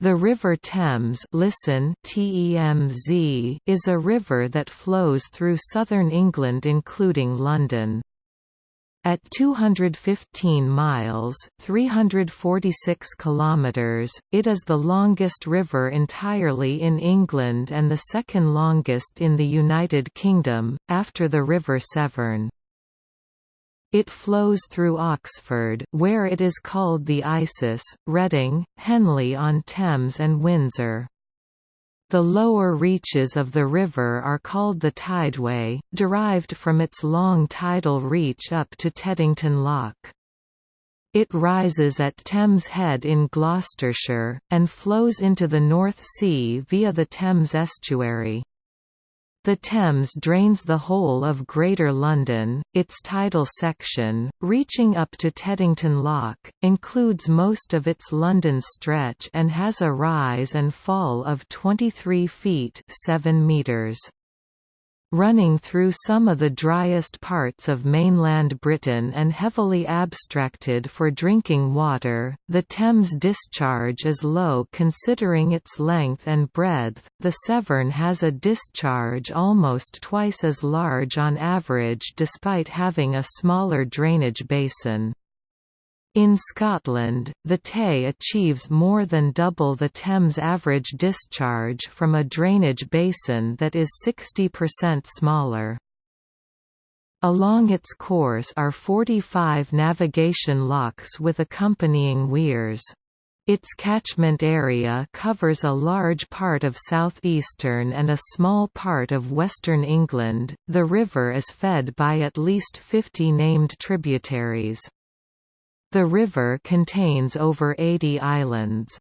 The River Thames listen TEMZ is a river that flows through southern England including London. At 215 miles 346 kilometers, it is the longest river entirely in England and the second longest in the United Kingdom, after the River Severn. It flows through Oxford where it is called the Isis, Reading, Henley-on-Thames and Windsor. The lower reaches of the river are called the Tideway, derived from its long tidal reach up to Teddington Lock. It rises at Thames Head in Gloucestershire, and flows into the North Sea via the Thames estuary. The Thames drains the whole of Greater London, its tidal section, reaching up to Teddington Lock, includes most of its London stretch and has a rise and fall of 23 feet 7 meters. Running through some of the driest parts of mainland Britain and heavily abstracted for drinking water, the Thames discharge is low considering its length and breadth. The Severn has a discharge almost twice as large on average despite having a smaller drainage basin. In Scotland, the Tay achieves more than double the Thames average discharge from a drainage basin that is 60% smaller. Along its course are 45 navigation locks with accompanying weirs. Its catchment area covers a large part of southeastern and a small part of western England. The river is fed by at least 50 named tributaries. The river contains over 80 islands.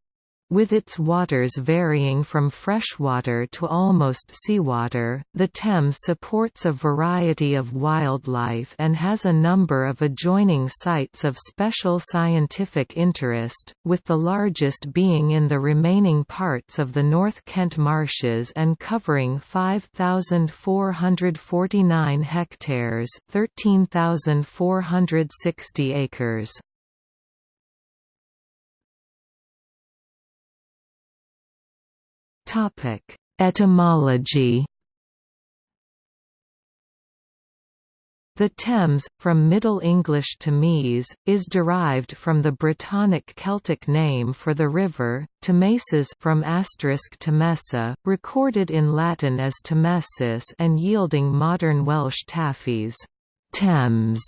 With its waters varying from freshwater to almost seawater, the Thames supports a variety of wildlife and has a number of adjoining sites of special scientific interest, with the largest being in the remaining parts of the North Kent marshes and covering 5,449 hectares 13,460 acres. Topic: Etymology. The Thames, from Middle English Thames, is derived from the Brittonic Celtic name for the river, Thamesis from asterisk Temesa, recorded in Latin as Tamesis and yielding modern Welsh Tafwys, Thames.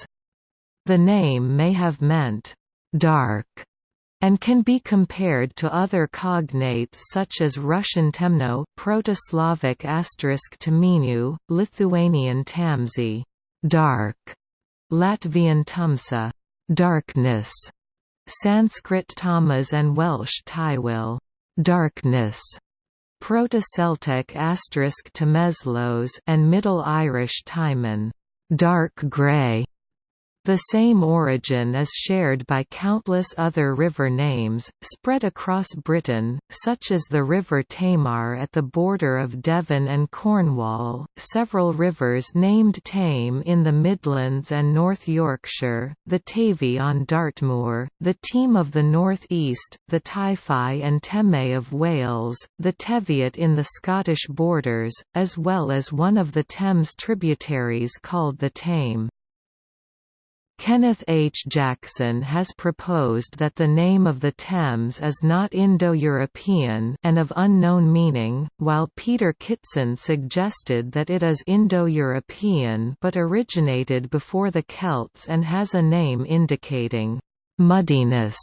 The name may have meant dark and can be compared to other cognates such as Russian temno, Proto-Slavic Teminu, Lithuanian tamsi, dark, Latvian tumsa, darkness, Sanskrit tamas and Welsh tywyll, darkness. Proto-Celtic asterisk Temeslos and Middle Irish Tymon, dark grey. The same origin is shared by countless other river names, spread across Britain, such as the River Tamar at the border of Devon and Cornwall, several rivers named Tame in the Midlands and North Yorkshire, the Tavy on Dartmoor, the Team of the North East, the Tywi and Teme of Wales, the Teviot in the Scottish borders, as well as one of the Thames tributaries called the Thame. Kenneth H. Jackson has proposed that the name of the Thames is not Indo-European and of unknown meaning, while Peter Kitson suggested that it is Indo-European but originated before the Celts and has a name indicating «muddiness»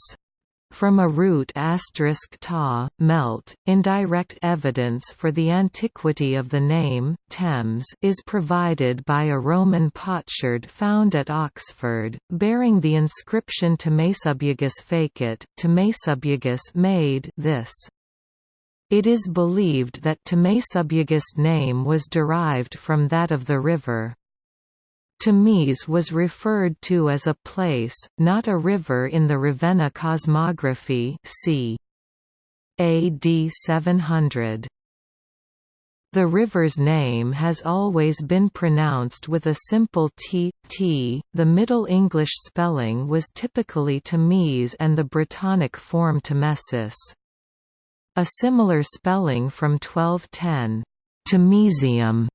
From a root ta, melt, indirect evidence for the antiquity of the name, Thames is provided by a Roman potsherd found at Oxford, bearing the inscription to Tamesubugus facit, to Tamesubugus made this. It is believed that Tamesubugus name was derived from that of the river. Thames was referred to as a place, not a river in the Ravenna cosmography c. AD 700. The river's name has always been pronounced with a simple t, t. The Middle English spelling was typically Thames and the Brittonic form Tamesis. A similar spelling from 1210, Temesium,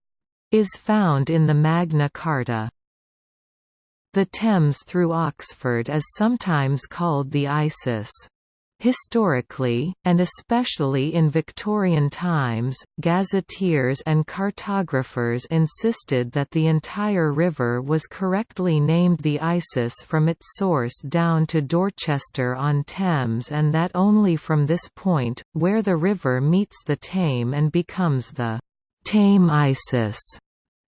is found in the Magna Carta. The Thames through Oxford is sometimes called the Isis. Historically, and especially in Victorian times, gazetteers and cartographers insisted that the entire river was correctly named the Isis from its source down to Dorchester-on-Thames and that only from this point, where the river meets the Thame and becomes the Thame Isis,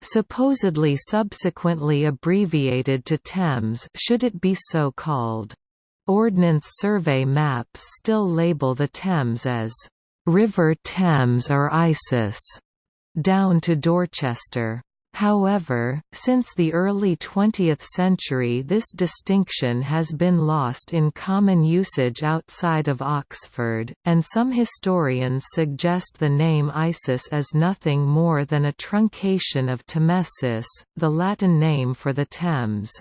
supposedly subsequently abbreviated to Thames should it be so called. Ordnance Survey maps still label the Thames as River Thames or Isis, down to Dorchester. However, since the early 20th century this distinction has been lost in common usage outside of Oxford, and some historians suggest the name Isis as nothing more than a truncation of Tamesis, the Latin name for the Thames.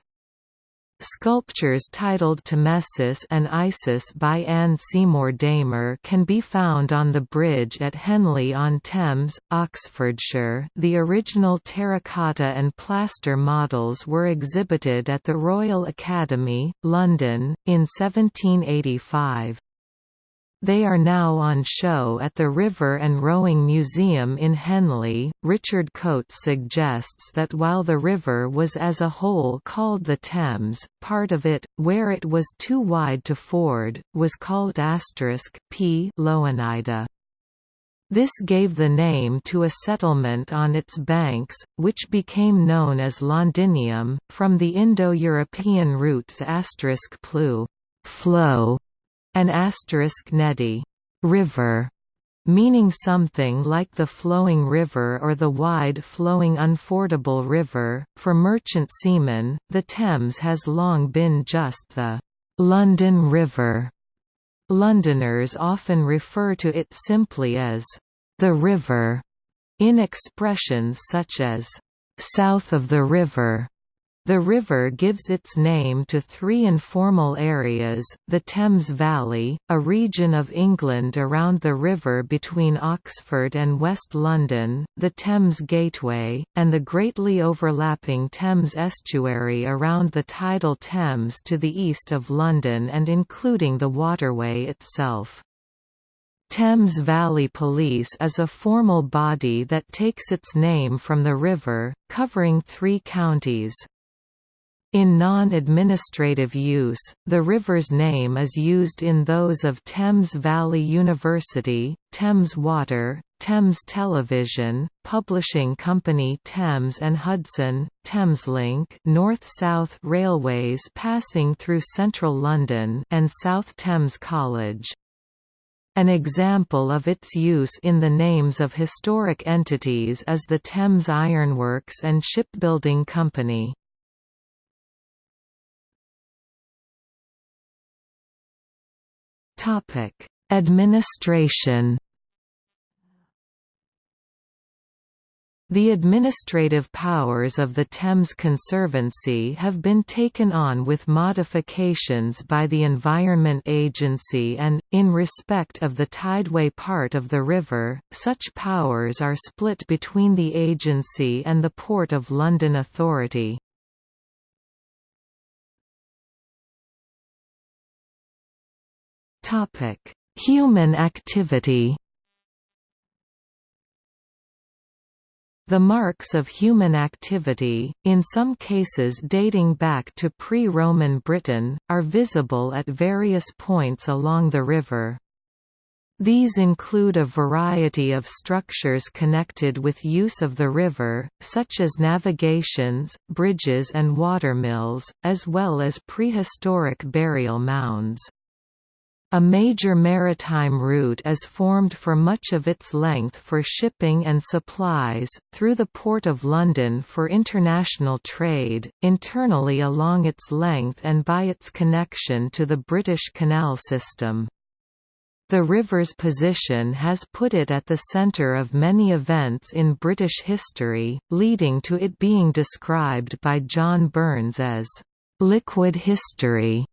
Sculptures titled Tamesis and Isis by Anne Seymour Damer can be found on the bridge at Henley-on-Thames, Oxfordshire. The original terracotta and plaster models were exhibited at the Royal Academy, London, in 1785. They are now on show at the River and Rowing Museum in Henley. Richard Coates suggests that while the river was as a whole called the Thames, part of it, where it was too wide to ford, was called asterisk p Loanida. This gave the name to a settlement on its banks, which became known as Londinium, from the Indo-European roots plu flow an asterisk nedi river, meaning something like the flowing river or the wide-flowing unfordable river. For merchant seamen, the Thames has long been just the London River. Londoners often refer to it simply as the river, in expressions such as south of the river the river gives its name to three informal areas, the Thames Valley, a region of England around the river between Oxford and West London, the Thames Gateway, and the greatly overlapping Thames estuary around the tidal Thames to the east of London and including the waterway itself. Thames Valley Police is a formal body that takes its name from the river, covering three counties. In non-administrative use, the river's name is used in those of Thames Valley University, Thames Water, Thames Television, Publishing Company Thames and Hudson, Thameslink North-South Railways passing through central London and South Thames College. An example of its use in the names of historic entities is the Thames Ironworks and Shipbuilding Company. Topic: Administration. The administrative powers of the Thames Conservancy have been taken on with modifications by the Environment Agency and, in respect of the tideway part of the river, such powers are split between the agency and the Port of London Authority. Topic: Human activity. The marks of human activity, in some cases dating back to pre-Roman Britain, are visible at various points along the river. These include a variety of structures connected with use of the river, such as navigations, bridges and watermills, as well as prehistoric burial mounds. A major maritime route is formed for much of its length for shipping and supplies, through the Port of London for international trade, internally along its length and by its connection to the British canal system. The river's position has put it at the centre of many events in British history, leading to it being described by John Burns as, "...liquid history."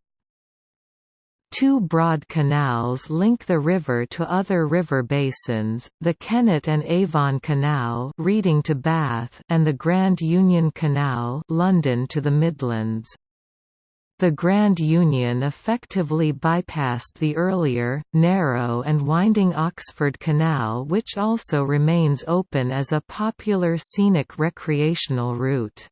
Two broad canals link the river to other river basins, the Kennet and Avon Canal Reading to Bath and the Grand Union Canal London to the Midlands. The Grand Union effectively bypassed the earlier, narrow and winding Oxford Canal which also remains open as a popular scenic recreational route.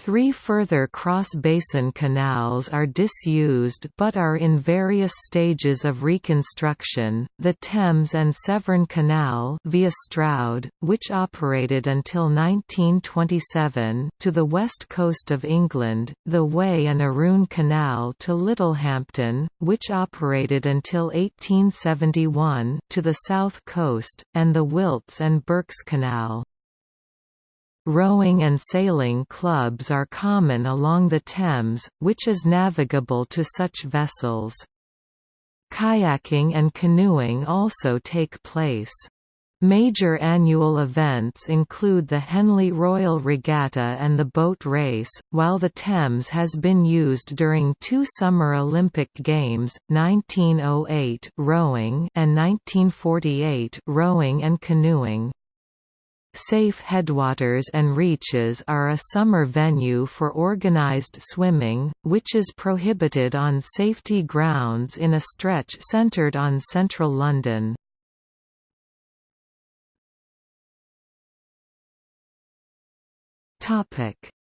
Three further cross-basin canals are disused but are in various stages of reconstruction, the Thames and Severn Canal via Stroud, which operated until 1927 to the west coast of England, the Wey and Arun Canal to Littlehampton, which operated until 1871 to the south coast, and the Wilts and Berks Canal. Rowing and sailing clubs are common along the Thames, which is navigable to such vessels. Kayaking and canoeing also take place. Major annual events include the Henley Royal Regatta and the boat race, while the Thames has been used during two Summer Olympic Games, 1908 rowing and 1948 rowing and canoeing. Safe headwaters and reaches are a summer venue for organised swimming, which is prohibited on safety grounds in a stretch centred on central London.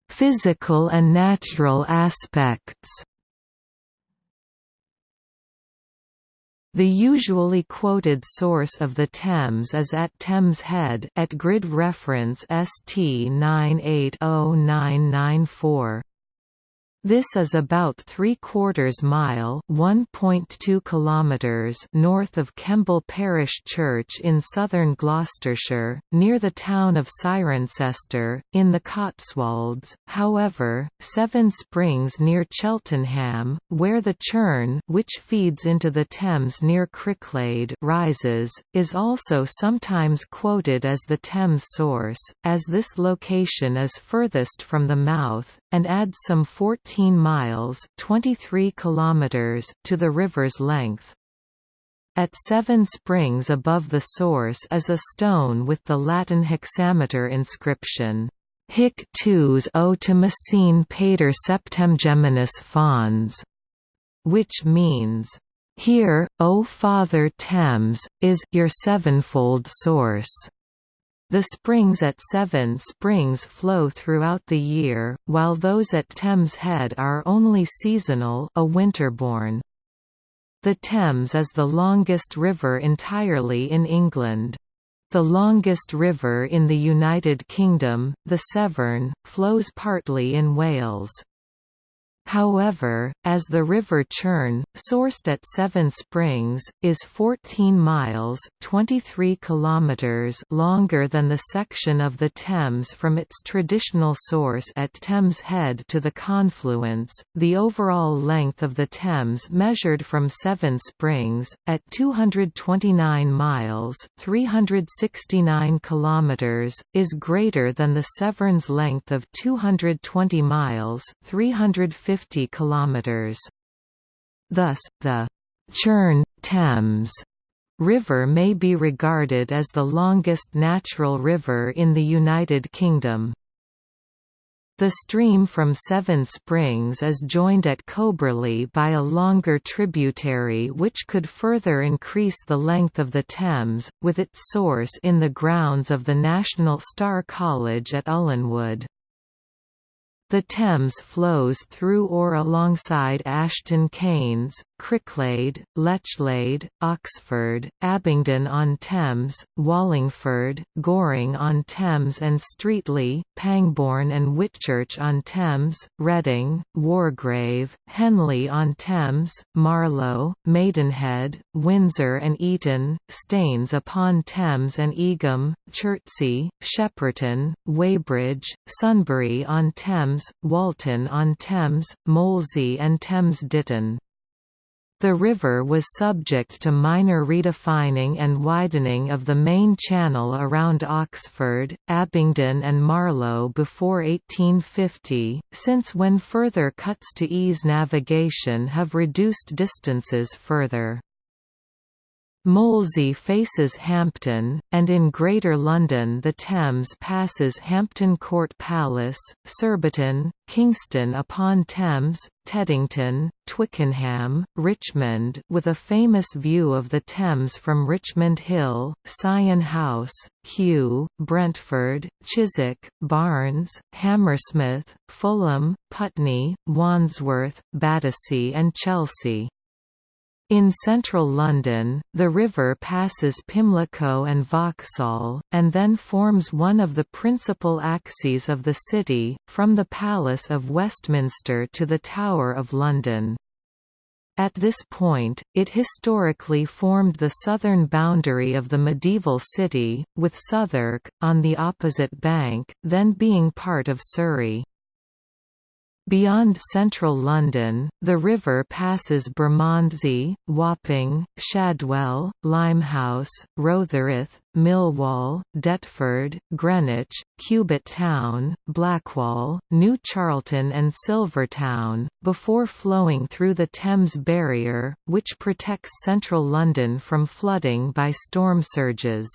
Physical and natural aspects The usually quoted source of the Thames is at Thames Head at grid reference ST 980994. This is about three-quarters mile (1.2 kilometers) north of Kemble Parish Church in southern Gloucestershire, near the town of Cirencester, in the Cotswolds. However, Seven Springs near Cheltenham, where the Churn, which feeds into the Thames near Cricklade, rises, is also sometimes quoted as the Thames source, as this location is furthest from the mouth, and adds some 14 miles 23 kilometers to the river's length. At Seven Springs above the source is a stone with the Latin hexameter inscription, Hic tuus o Messine pater septemgeminus fons, which means, Here, O Father Thames, is your sevenfold source. The springs at Seven Springs flow throughout the year, while those at Thames Head are only seasonal a winterbourne. The Thames is the longest river entirely in England. The longest river in the United Kingdom, the Severn, flows partly in Wales. However, as the River Churn, sourced at Seven Springs, is 14 miles 23 kilometers longer than the section of the Thames from its traditional source at Thames Head to the confluence, the overall length of the Thames measured from Seven Springs, at 229 miles 369 kilometers, is greater than the Severn's length of 220 miles 350 50 kilometers. Thus, the Churn Thames River may be regarded as the longest natural river in the United Kingdom. The stream from Seven Springs is joined at Coberley by a longer tributary which could further increase the length of the Thames, with its source in the grounds of the National Star College at Ullenwood. The Thames flows through or alongside Ashton Keynes, Cricklade, Lechlade, Oxford, Abingdon-on-Thames, Wallingford, Goring-on-Thames and Streatley, Pangbourne and Whitchurch-on-Thames, Reading, Wargrave, Henley-on-Thames, Marlow, Maidenhead, Windsor and Eton, Staines upon Thames and Egham, Chertsey, Shepperton, Weybridge, Sunbury-on-Thames, Walton-on-Thames, Molesey and Thames Ditton. The river was subject to minor redefining and widening of the main channel around Oxford, Abingdon and Marlow before 1850, since when further cuts to ease navigation have reduced distances further. Molesey faces Hampton, and in Greater London the Thames passes Hampton Court Palace, Surbiton, Kingston upon Thames, Teddington, Twickenham, Richmond with a famous view of the Thames from Richmond Hill, Syon House, Kew, Brentford, Chiswick, Barnes, Hammersmith, Fulham, Putney, Wandsworth, Battersea and Chelsea. In central London, the river passes Pimlico and Vauxhall, and then forms one of the principal axes of the city, from the Palace of Westminster to the Tower of London. At this point, it historically formed the southern boundary of the medieval city, with Southwark, on the opposite bank, then being part of Surrey. Beyond central London, the river passes Bermondsey, Wapping, Shadwell, Limehouse, Rotherhithe, Millwall, Deptford, Greenwich, Cubitt Town, Blackwall, New Charlton and Silvertown, before flowing through the Thames Barrier, which protects central London from flooding by storm surges.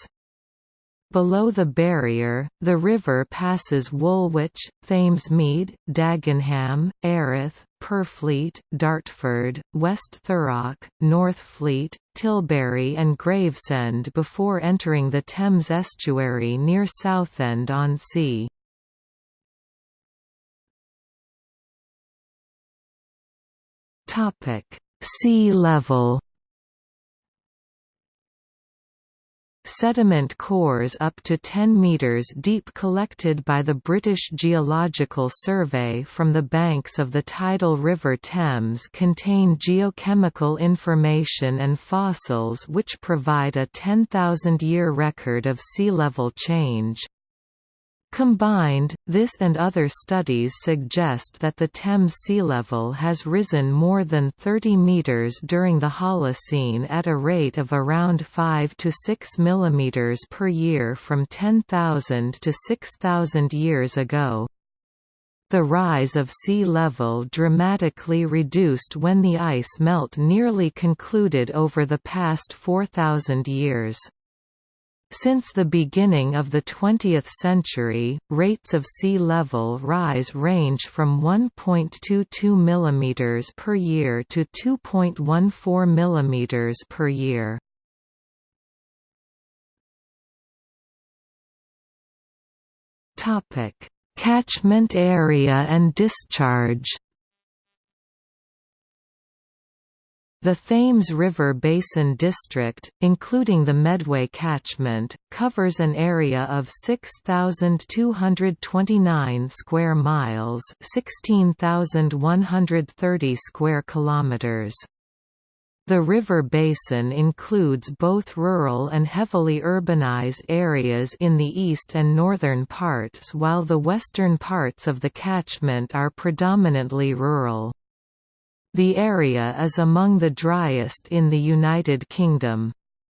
Below the barrier, the river passes Woolwich, Thamesmead, Dagenham, Erith, Purfleet, Dartford, West Thurrock, Northfleet, Tilbury and Gravesend before entering the Thames estuary near Southend-on-Sea. Sea level Sediment cores up to 10 metres deep collected by the British Geological Survey from the banks of the tidal River Thames contain geochemical information and fossils which provide a 10,000-year record of sea level change. Combined, this and other studies suggest that the Thames sea level has risen more than 30 metres during the Holocene at a rate of around 5 to 6 mm per year from 10,000 to 6,000 years ago. The rise of sea level dramatically reduced when the ice melt nearly concluded over the past 4,000 years. Since the beginning of the 20th century, rates of sea level rise range from 1.22 mm per year to 2.14 mm per year. Catchment area and discharge The Thames River Basin District, including the Medway catchment, covers an area of 6229 square miles, 16130 square kilometers. The river basin includes both rural and heavily urbanized areas in the east and northern parts while the western parts of the catchment are predominantly rural. The area is among the driest in the United Kingdom.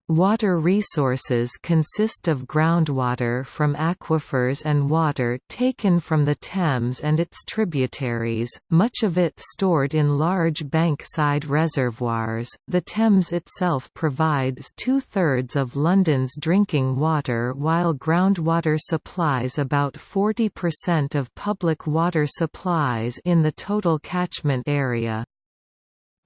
Water resources consist of groundwater from aquifers and water taken from the Thames and its tributaries, much of it stored in large bankside reservoirs. The Thames itself provides two thirds of London's drinking water, while groundwater supplies about 40% of public water supplies in the total catchment area.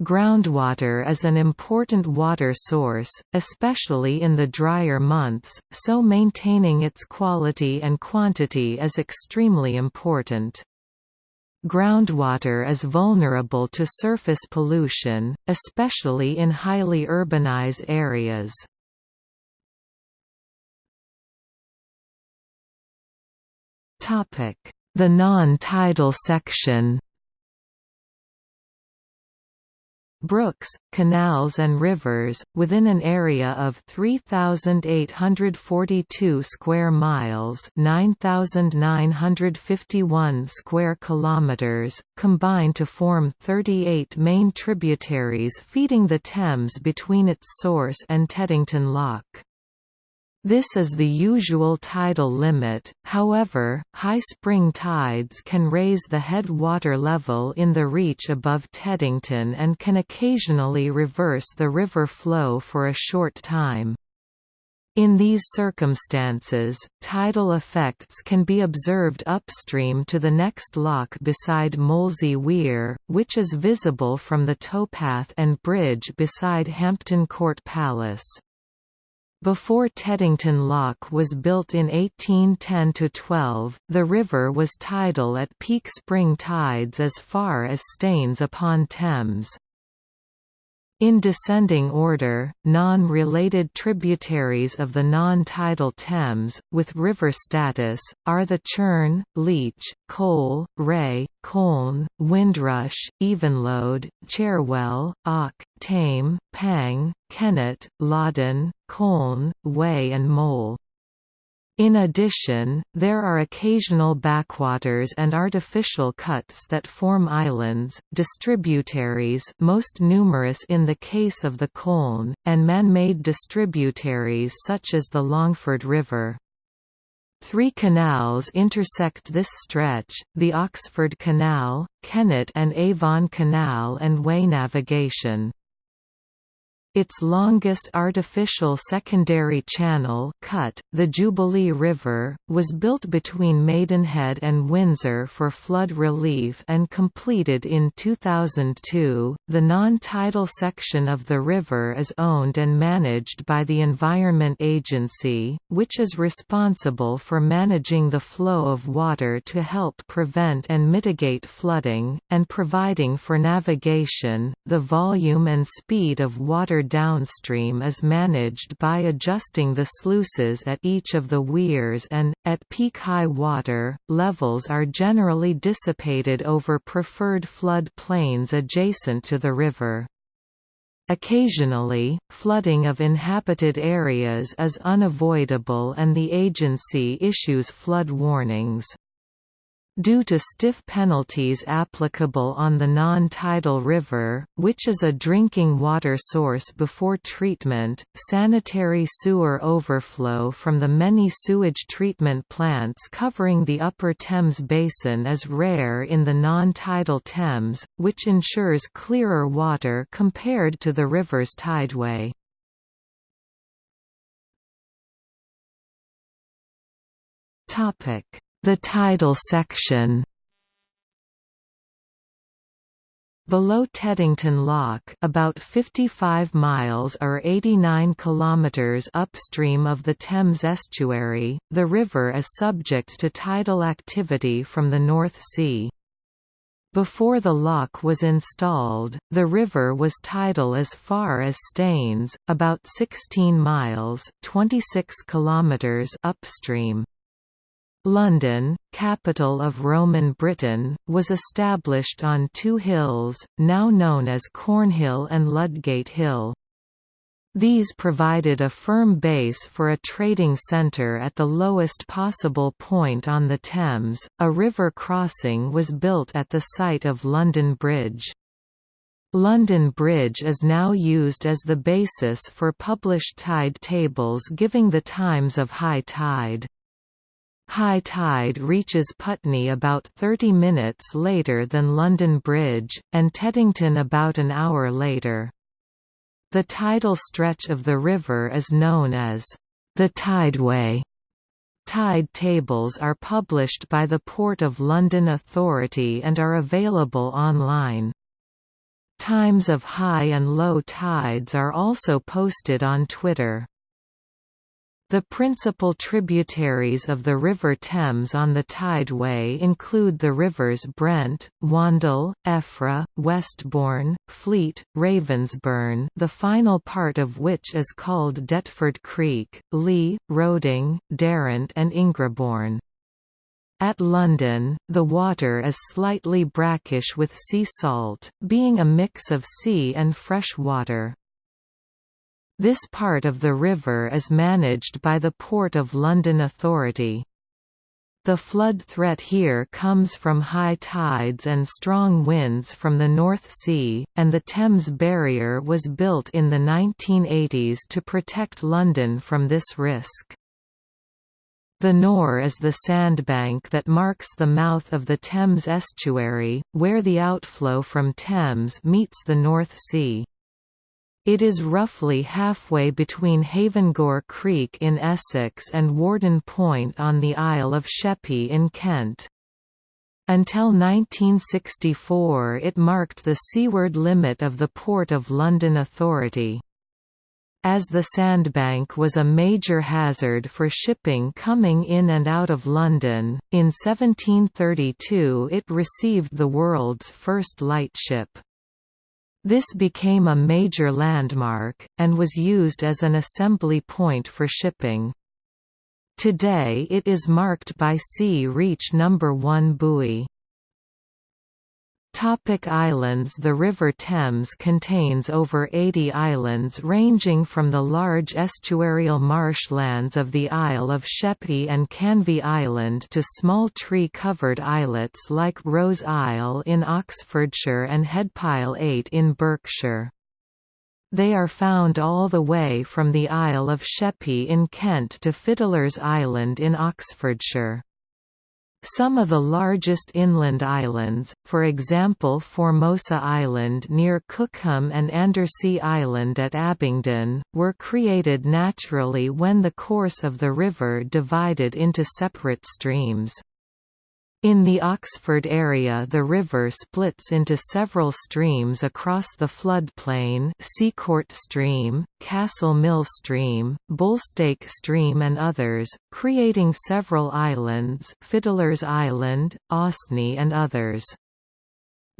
Groundwater is an important water source, especially in the drier months, so maintaining its quality and quantity is extremely important. Groundwater is vulnerable to surface pollution, especially in highly urbanized areas. The non-tidal section brooks, canals and rivers, within an area of 3,842 square miles 9,951 square kilometers, combine to form 38 main tributaries feeding the Thames between its source and Teddington Lock. This is the usual tidal limit, however, high spring tides can raise the head water level in the reach above Teddington and can occasionally reverse the river flow for a short time. In these circumstances, tidal effects can be observed upstream to the next lock beside Molesey Weir, which is visible from the towpath and bridge beside Hampton Court Palace. Before Teddington Lock was built in 1810–12, the river was tidal at peak spring tides as far as Staines upon Thames. In descending order, non-related tributaries of the non-tidal Thames, with river status, are the Churn, Leach, Cole, Ray, Colne, Windrush, Evenlode, Cherwell, Ock, Thame, Pang, Kennet, Loddon, Colne, Wey and Mole. In addition, there are occasional backwaters and artificial cuts that form islands, distributaries most numerous in the case of the Colne, and man-made distributaries such as the Longford River. Three canals intersect this stretch, the Oxford Canal, Kennet and Avon Canal and Wey Navigation. Its longest artificial secondary channel cut, the Jubilee River, was built between Maidenhead and Windsor for flood relief and completed in 2002. The non-tidal section of the river is owned and managed by the Environment Agency, which is responsible for managing the flow of water to help prevent and mitigate flooding, and providing for navigation. The volume and speed of water downstream is managed by adjusting the sluices at each of the weirs and, at peak high water, levels are generally dissipated over preferred flood plains adjacent to the river. Occasionally, flooding of inhabited areas is unavoidable and the agency issues flood warnings. Due to stiff penalties applicable on the non-tidal river, which is a drinking water source before treatment, sanitary sewer overflow from the many sewage treatment plants covering the upper Thames basin is rare in the non-tidal Thames, which ensures clearer water compared to the river's tideway. Topic the tidal section Below Teddington Lock about 55 miles or 89 kilometers upstream of the Thames estuary, the river is subject to tidal activity from the North Sea. Before the lock was installed, the river was tidal as far as Staines, about 16 miles 26 kilometers upstream. London, capital of Roman Britain, was established on two hills, now known as Cornhill and Ludgate Hill. These provided a firm base for a trading centre at the lowest possible point on the Thames. A river crossing was built at the site of London Bridge. London Bridge is now used as the basis for published tide tables giving the times of high tide. High tide reaches Putney about 30 minutes later than London Bridge, and Teddington about an hour later. The tidal stretch of the river is known as the Tideway. Tide tables are published by the Port of London Authority and are available online. Times of high and low tides are also posted on Twitter. The principal tributaries of the River Thames on the tideway include the rivers Brent, Wandle, Effra, Westbourne, Fleet, Ravensbourne the final part of which is called Deptford Creek, Lee, Roding, Darent and Ingrebourne. At London, the water is slightly brackish with sea salt, being a mix of sea and fresh water. This part of the river is managed by the Port of London Authority. The flood threat here comes from high tides and strong winds from the North Sea, and the Thames Barrier was built in the 1980s to protect London from this risk. The Nore is the sandbank that marks the mouth of the Thames estuary, where the outflow from Thames meets the North Sea. It is roughly halfway between Havengore Creek in Essex and Warden Point on the Isle of Sheppey in Kent. Until 1964 it marked the seaward limit of the Port of London Authority. As the sandbank was a major hazard for shipping coming in and out of London, in 1732 it received the world's first lightship. This became a major landmark, and was used as an assembly point for shipping. Today it is marked by Sea Reach No. 1 buoy. Topic islands The River Thames contains over 80 islands ranging from the large estuarial marshlands of the Isle of Sheppey and Canvey Island to small tree-covered islets like Rose Isle in Oxfordshire and Headpile Eyot in Berkshire. They are found all the way from the Isle of Sheppey in Kent to Fiddler's Island in Oxfordshire. Some of the largest inland islands, for example Formosa Island near Cookham and Andersey Island at Abingdon, were created naturally when the course of the river divided into separate streams. In the Oxford area the river splits into several streams across the floodplain Seacourt Stream, Castle Mill Stream, Bullstake Stream and others, creating several islands Fiddler's Island, Osney and others.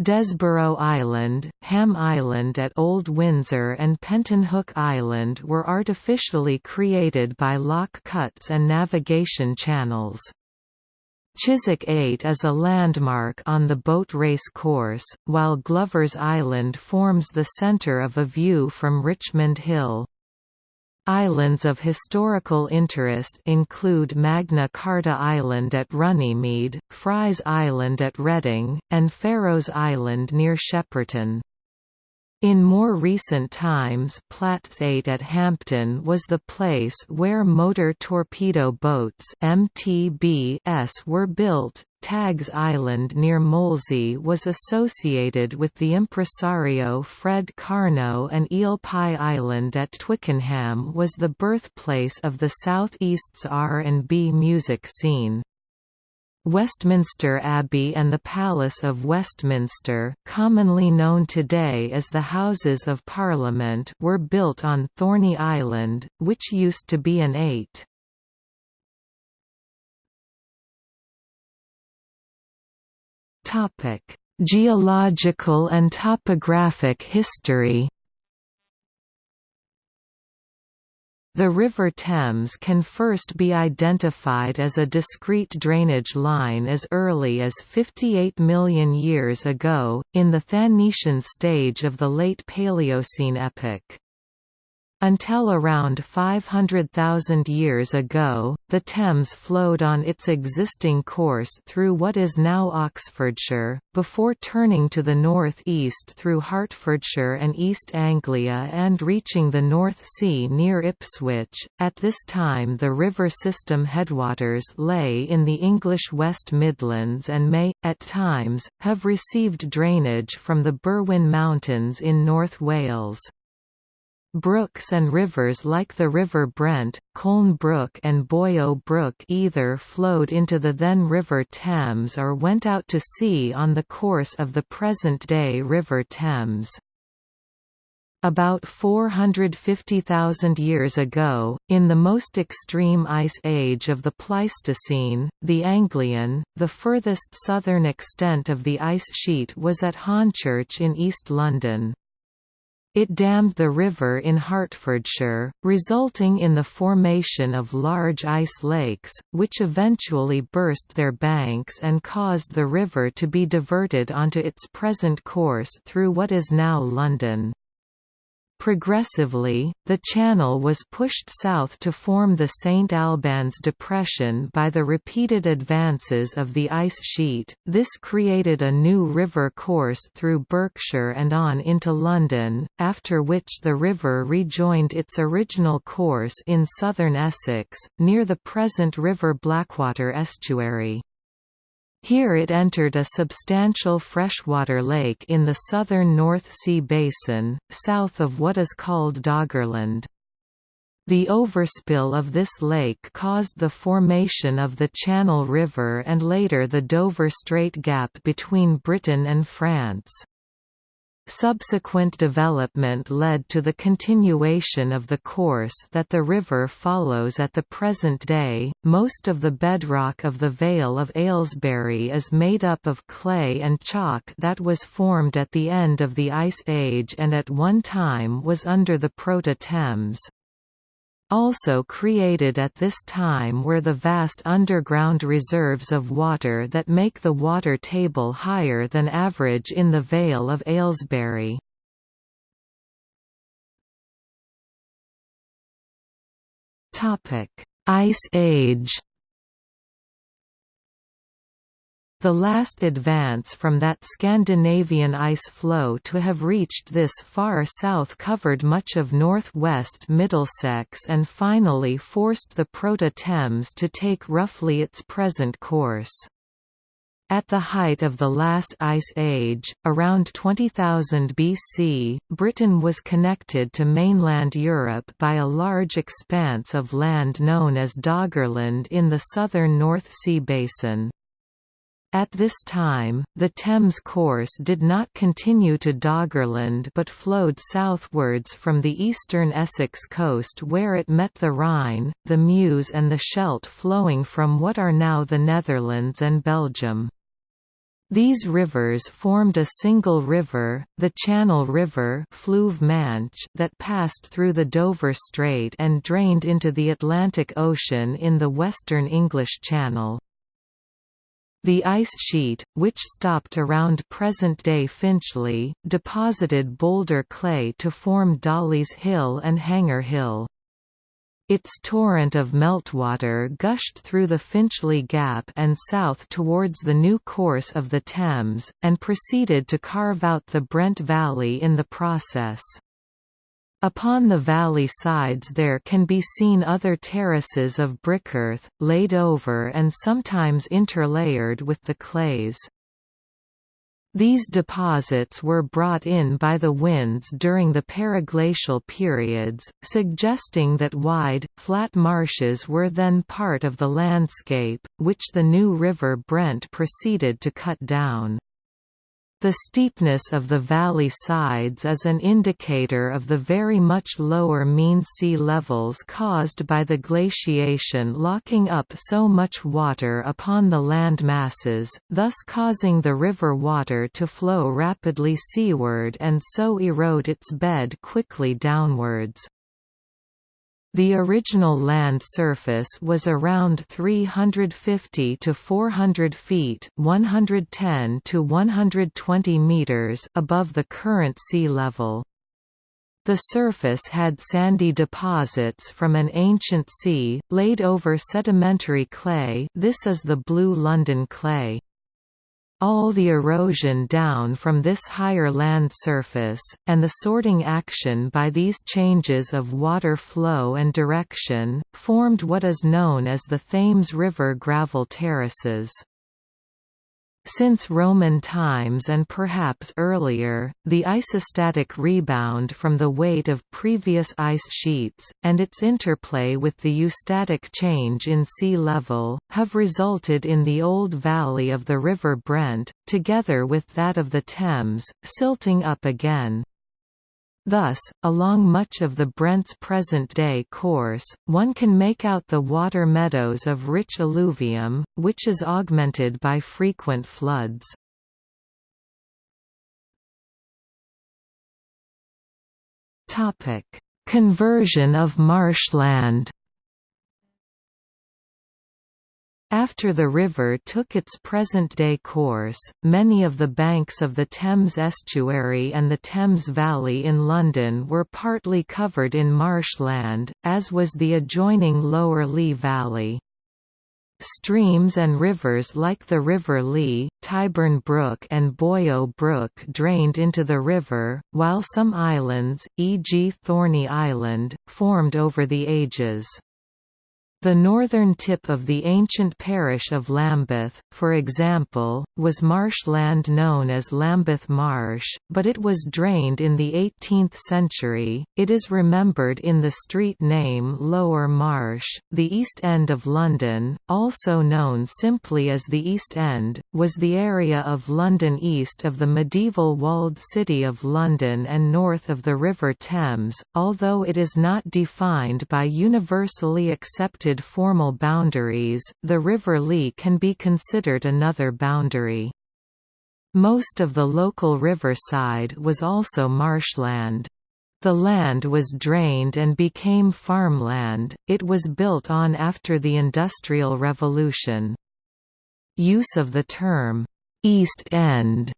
Desborough Island, Ham Island at Old Windsor and Pentonhook Island were artificially created by lock cuts and navigation channels. Chiswick Eyot is a landmark on the boat race course, while Glover's Island forms the centre of a view from Richmond Hill. Islands of historical interest include Magna Carta Island at Runnymede, Fry's Island at Reading, and Pharaoh's Island near Shepperton. In more recent times Platts Eyot at Hampton was the place where motor torpedo boats MTBs were built. Tagg's Island near Molesey was associated with the impresario Fred Karno and Eel Pie Island at Twickenham was the birthplace of the Southeast's R&B music scene. Westminster Abbey and the Palace of Westminster commonly known today as the Houses of Parliament were built on Thorney Island, which used to be an eyot. Geological and topographic history The River Thames can first be identified as a discrete drainage line as early as 58 million years ago, in the Thanetian stage of the late Paleocene epoch. Until around 500,000 years ago, the Thames flowed on its existing course through what is now Oxfordshire, before turning to the north-east through Hertfordshire and East Anglia and reaching the North Sea near Ipswich. At this time the river system headwaters lay in the English West Midlands and may, at times, have received drainage from the Berwyn Mountains in North Wales. Brooks and rivers like the River Brent, Colne Brook and Boyo Brook either flowed into the then River Thames or went out to sea on the course of the present-day River Thames. About 450,000 years ago, in the most extreme ice age of the Pleistocene, the Anglian, the furthest southern extent of the ice sheet was at Hornchurch in East London. It dammed the river in Hertfordshire, resulting in the formation of large ice lakes, which eventually burst their banks and caused the river to be diverted onto its present course through what is now London. Progressively, the channel was pushed south to form the St Albans Depression by the repeated advances of the ice sheet. This created a new river course through Berkshire and on into London, after which the river rejoined its original course in southern Essex, near the present River Blackwater estuary. Here it entered a substantial freshwater lake in the southern North Sea basin, south of what is called Doggerland. The overspill of this lake caused the formation of the Channel River and later the Dover Strait Gap between Britain and France. Subsequent development led to the continuation of the course that the river follows at the present day. Most of the bedrock of the Vale of Aylesbury is made up of clay and chalk that was formed at the end of the Ice Age and at one time was under the Proto-Thames. Also created at this time were the vast underground reserves of water that make the water table higher than average in the Vale of Aylesbury. Ice Age The last advance from that Scandinavian ice flow to have reached this far south covered much of northwest Middlesex and finally forced the Proto-Thames to take roughly its present course. At the height of the last ice age, around 20,000 BC, Britain was connected to mainland Europe by a large expanse of land known as Doggerland in the southern North Sea basin. At this time, the Thames course did not continue to Doggerland but flowed southwards from the eastern Essex coast where it met the Rhine, the Meuse and the Scheldt flowing from what are now the Netherlands and Belgium. These rivers formed a single river, the Channel River that passed through the Dover Strait and drained into the Atlantic Ocean in the western English Channel. The ice sheet, which stopped around present-day Finchley, deposited boulder clay to form Dollis Hill and Hanger Hill. Its torrent of meltwater gushed through the Finchley Gap and south towards the new course of the Thames, and proceeded to carve out the Brent Valley in the process. Upon the valley sides there can be seen other terraces of brickearth, laid over and sometimes interlayered with the clays. These deposits were brought in by the winds during the periglacial periods, suggesting that wide, flat marshes were then part of the landscape, which the new River Brent proceeded to cut down. The steepness of the valley sides is an indicator of the very much lower mean sea levels caused by the glaciation locking up so much water upon the land masses, thus causing the river water to flow rapidly seaward and so erode its bed quickly downwards. The original land surface was around 350 to 400 feet, 110 to 120 meters above the current sea level. The surface had sandy deposits from an ancient sea, laid over sedimentary clay this is the Blue London clay. All the erosion down from this higher land surface, and the sorting action by these changes of water flow and direction, formed what is known as the Thames River gravel terraces. Since Roman times and perhaps earlier, the isostatic rebound from the weight of previous ice sheets, and its interplay with the eustatic change in sea level, have resulted in the old valley of the River Brent, together with that of the Thames, silting up again. Thus, along much of the Brent's present-day course, one can make out the water meadows of rich alluvium, which is augmented by frequent floods. Conversion of marshland After the river took its present-day course, many of the banks of the Thames estuary and the Thames Valley in London were partly covered in marshland, as was the adjoining Lower Lee Valley. Streams and rivers like the River Lee, Tyburn Brook and Bollo Brook drained into the river, while some islands, e.g. Thorney Island, formed over the ages. The northern tip of the ancient parish of Lambeth, for example, was marshland known as Lambeth Marsh, but it was drained in the 18th century. It is remembered in the street name Lower Marsh. The East End of London, also known simply as the East End, was the area of London east of the medieval walled city of London and north of the River Thames, although it is not defined by universally accepted formal boundaries, the River Lee can be considered another boundary. Most of the local riverside was also marshland. The land was drained and became farmland, it was built on after the Industrial Revolution. Use of the term, "'East End'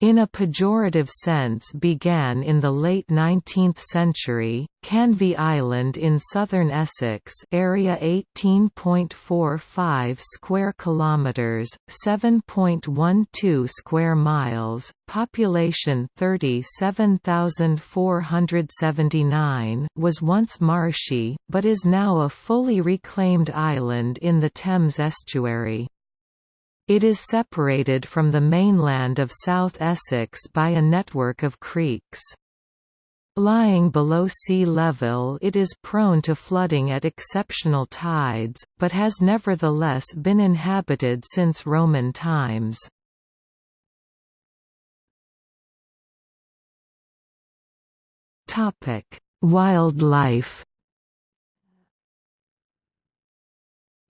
In a pejorative sense began in the late 19th century. Canvey Island in southern Essex, area 18.45 square kilometers, 7.12 square miles, population 37,479, was once marshy, but is now a fully reclaimed island in the Thames estuary. It is separated from the mainland of South Essex by a network of creeks. Lying below sea level it is prone to flooding at exceptional tides, but has nevertheless been inhabited since Roman times. Wildlife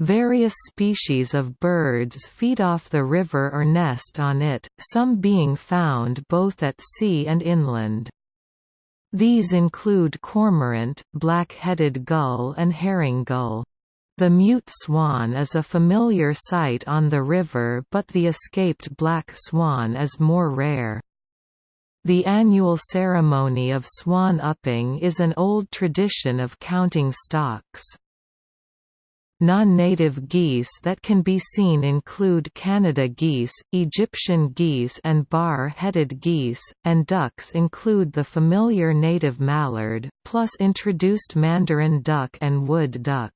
Various species of birds feed off the river or nest on it, some being found both at sea and inland. These include cormorant, black-headed gull and herring gull. The mute swan is a familiar sight on the river but the escaped black swan is more rare. The annual ceremony of swan upping is an old tradition of counting stocks. Non-native geese that can be seen include Canada geese, Egyptian geese and bar-headed geese, and ducks include the familiar native mallard, plus introduced mandarin duck and wood duck.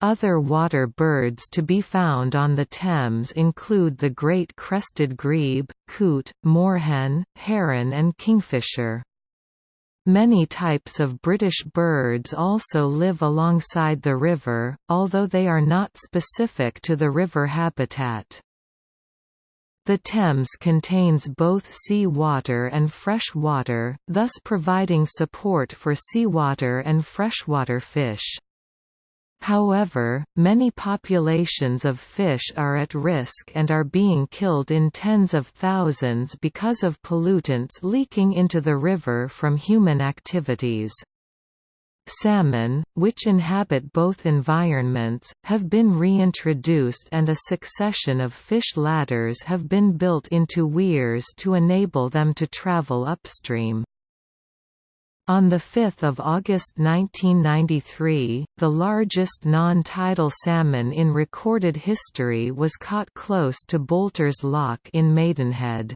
Other water birds to be found on the Thames include the great crested grebe, coot, moorhen, heron and kingfisher. Many types of British birds also live alongside the river, although they are not specific to the river habitat. The Thames contains both sea water and fresh water, thus providing support for seawater and freshwater fish. However, many populations of fish are at risk and are being killed in tens of thousands because of pollutants leaking into the river from human activities. Salmon, which inhabit both environments, have been reintroduced and a succession of fish ladders have been built into weirs to enable them to travel upstream. On 5 August 1993, the largest non-tidal salmon in recorded history was caught close to Boulter's Lock in Maidenhead.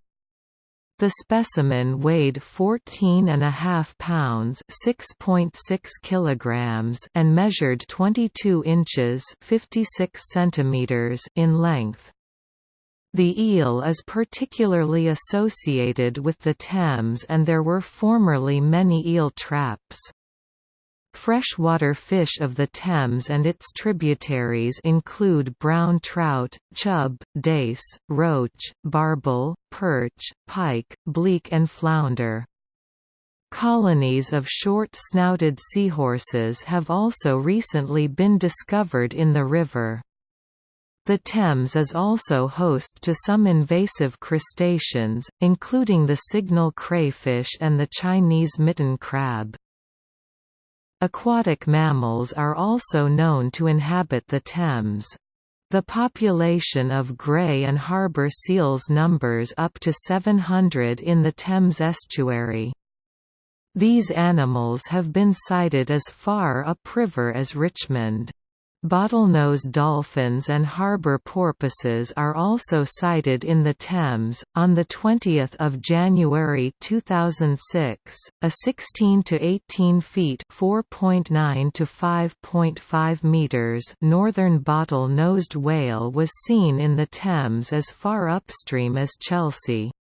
The specimen weighed 14.5 pounds (6.6 kilograms) and measured 22 inches (56 centimeters) in length. The eel is particularly associated with the Thames and there were formerly many eel traps. Freshwater fish of the Thames and its tributaries include brown trout, chub, dace, roach, barbel, perch, pike, bleak and flounder. Colonies of short-snouted seahorses have also recently been discovered in the river. The Thames is also host to some invasive crustaceans, including the signal crayfish and the Chinese mitten crab. Aquatic mammals are also known to inhabit the Thames. The population of grey and harbour seals numbers up to 700 in the Thames estuary. These animals have been sighted as far upriver as Richmond. Bottlenose dolphins and harbor porpoises are also sighted in the Thames. On the 20th of January 2006, a 16 to 18 feet (4.9 to 5.5 meters) northern bottle-nosed whale was seen in the Thames as far upstream as Chelsea.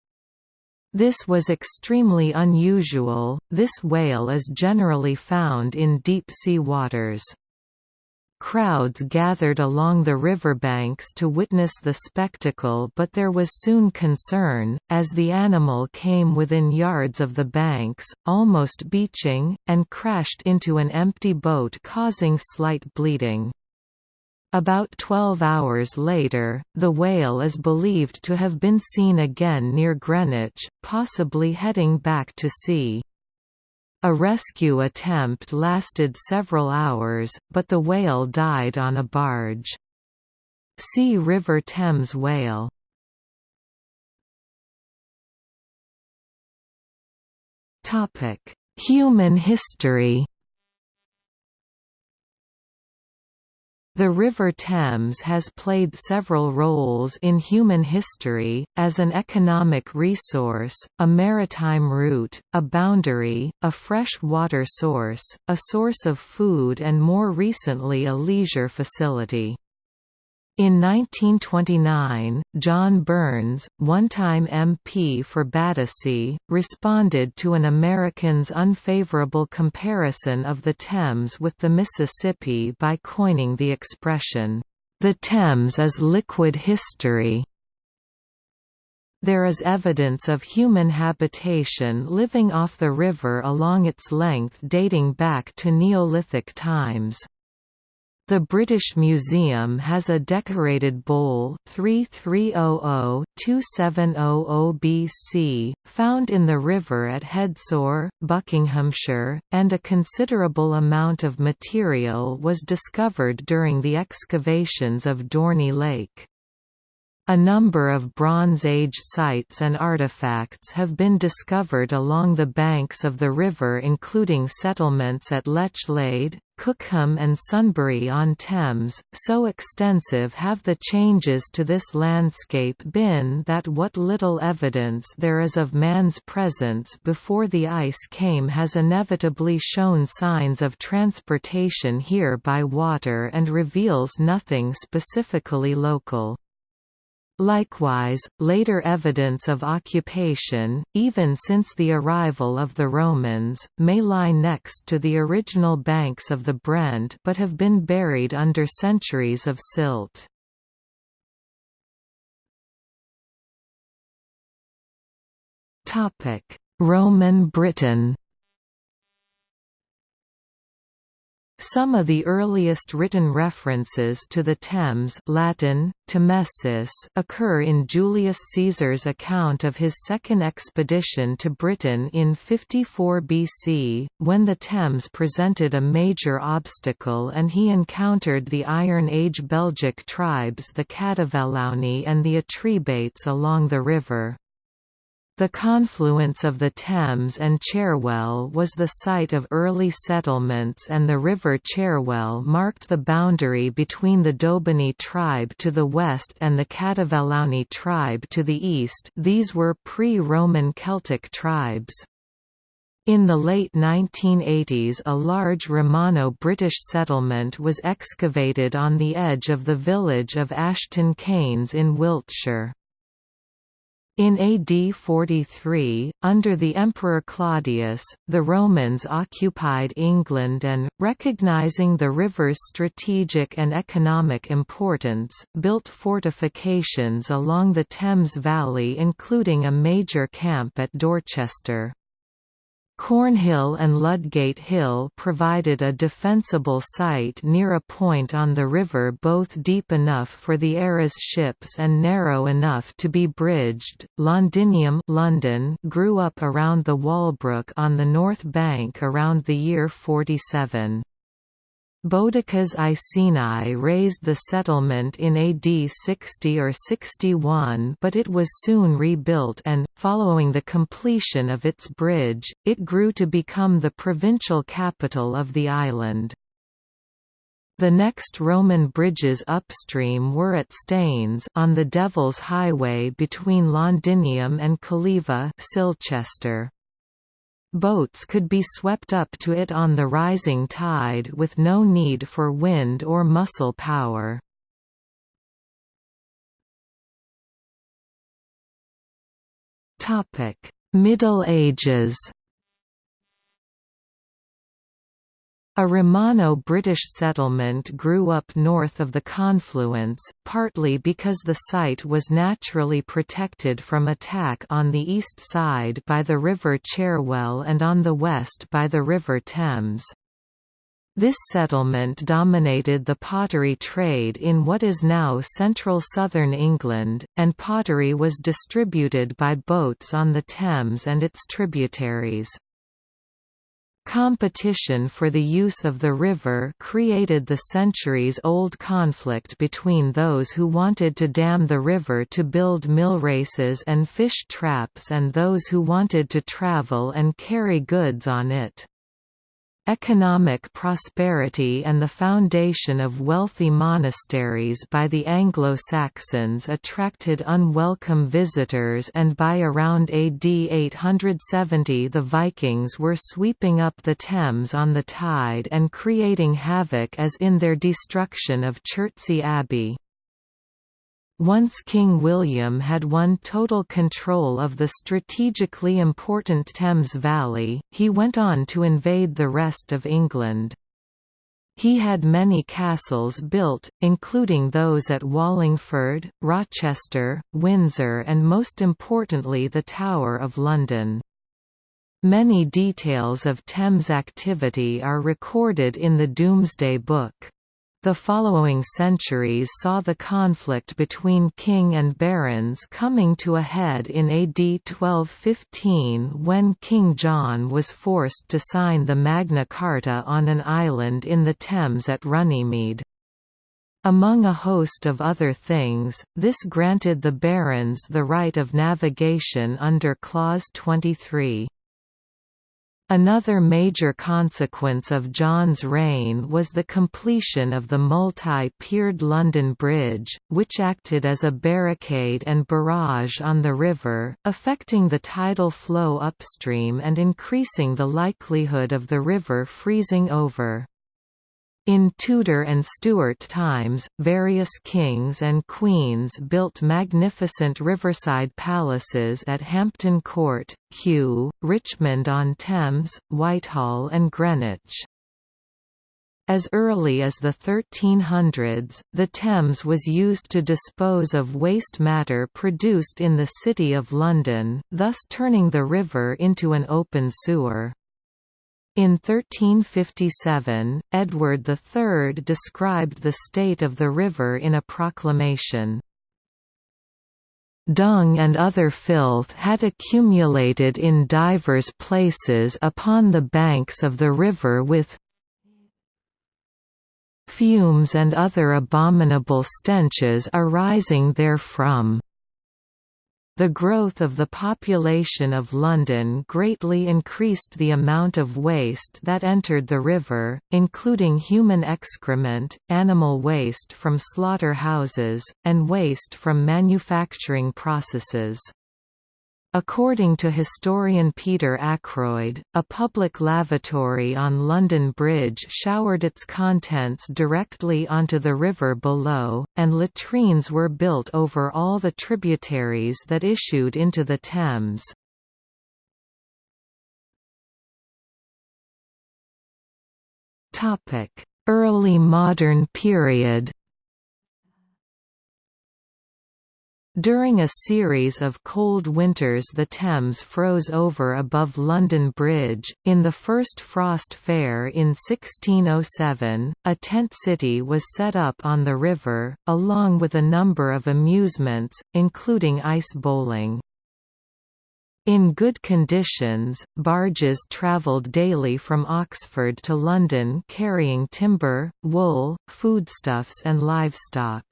This was extremely unusual. This whale is generally found in deep-sea waters. Crowds gathered along the riverbanks to witness the spectacle but there was soon concern, as the animal came within yards of the banks, almost beaching, and crashed into an empty boat causing slight bleeding. About 12 hours later, the whale is believed to have been seen again near Greenwich, possibly heading back to sea. A rescue attempt lasted several hours, but the whale died on a barge. See River Thames whale. Human history The River Thames has played several roles in human history, as an economic resource, a maritime route, a boundary, a fresh water source, a source of food and more recently a leisure facility. In 1929, John Burns, one-time MP for Battersea, responded to an American's unfavorable comparison of the Thames with the Mississippi by coining the expression, "...the Thames is liquid history." There is evidence of human habitation living off the river along its length dating back to Neolithic times. The British Museum has a decorated bowl 3300-2700 BC, found in the river at Hedsor, Buckinghamshire, and a considerable amount of material was discovered during the excavations of Dorney Lake. A number of Bronze Age sites and artifacts have been discovered along the banks of the river including settlements at Lechlade, Cookham and Sunbury-on-Thames, so extensive have the changes to this landscape been that what little evidence there is of man's presence before the ice came has inevitably shown signs of transportation here by water and reveals nothing specifically local. Likewise, later evidence of occupation, even since the arrival of the Romans, may lie next to the original banks of the Brent but have been buried under centuries of silt. Roman Britain Some of the earliest written references to the Thames Latin, Tamesis occur in Julius Caesar's account of his second expedition to Britain in 54 BC, when the Thames presented a major obstacle and he encountered the Iron Age Belgic tribes the Catuvellauni and the Atrebates along the river. The confluence of the Thames and Cherwell was the site of early settlements and the River Cherwell marked the boundary between the Dobunni tribe to the west and the Catuvellauni tribe to the east these were pre-Roman Celtic tribes. In the late 1980s a large Romano-British settlement was excavated on the edge of the village of Ashton Keynes in Wiltshire. In AD 43, under the Emperor Claudius, the Romans occupied England and, recognizing the river's strategic and economic importance, built fortifications along the Thames Valley including a major camp at Dorchester. Cornhill and Ludgate Hill provided a defensible site near a point on the river both deep enough for the era's ships and narrow enough to be bridged. Londinium London grew up around the Walbrook on the north bank around the year 47. Boudica's Iceni razed the settlement in AD 60 or 61 but it was soon rebuilt and, following the completion of its bridge, it grew to become the provincial capital of the island. The next Roman bridges upstream were at Staines on the Devil's Highway between Londinium and Calleva Silchester. Boats could be swept up to it on the rising tide with no need for wind or muscle power. Middle Ages A Romano-British settlement grew up north of the confluence, partly because the site was naturally protected from attack on the east side by the River Cherwell and on the west by the River Thames. This settlement dominated the pottery trade in what is now central southern England, and pottery was distributed by boats on the Thames and its tributaries. Competition for the use of the river created the centuries-old conflict between those who wanted to dam the river to build mill races and fish traps and those who wanted to travel and carry goods on it. Economic prosperity and the foundation of wealthy monasteries by the Anglo-Saxons attracted unwelcome visitors and by around AD 870 the Vikings were sweeping up the Thames on the tide and creating havoc as in their destruction of Chertsey Abbey. Once King William had won total control of the strategically important Thames Valley, he went on to invade the rest of England. He had many castles built, including those at Wallingford, Rochester, Windsor and most importantly the Tower of London. Many details of Thames activity are recorded in the Domesday Book. The following centuries saw the conflict between king and barons coming to a head in AD 1215 when King John was forced to sign the Magna Carta on an island in the Thames at Runnymede. Among a host of other things, this granted the barons the right of navigation under Clause 23. Another major consequence of John's reign was the completion of the multi-piered London Bridge, which acted as a barricade and barrage on the river, affecting the tidal flow upstream and increasing the likelihood of the river freezing over. In Tudor and Stuart times, various kings and queens built magnificent riverside palaces at Hampton Court, Kew, Richmond-on-Thames, Whitehall and Greenwich. As early as the 1300s, the Thames was used to dispose of waste matter produced in the City of London, thus turning the river into an open sewer. In 1357, Edward III described the state of the river in a proclamation. Dung and other filth had accumulated in divers places upon the banks of the river with fumes and other abominable stenches arising therefrom. The growth of the population of London greatly increased the amount of waste that entered the river, including human excrement, animal waste from slaughter-houses, and waste from manufacturing processes. According to historian Peter Ackroyd, a public lavatory on London Bridge showered its contents directly onto the river below, and latrines were built over all the tributaries that issued into the Thames. Early modern period During a series of cold winters the Thames froze over above London Bridge. In the first Frost Fair in 1607, a tent city was set up on the river, along with a number of amusements, including ice bowling. In good conditions, barges travelled daily from Oxford to London carrying timber, wool, foodstuffs and livestock.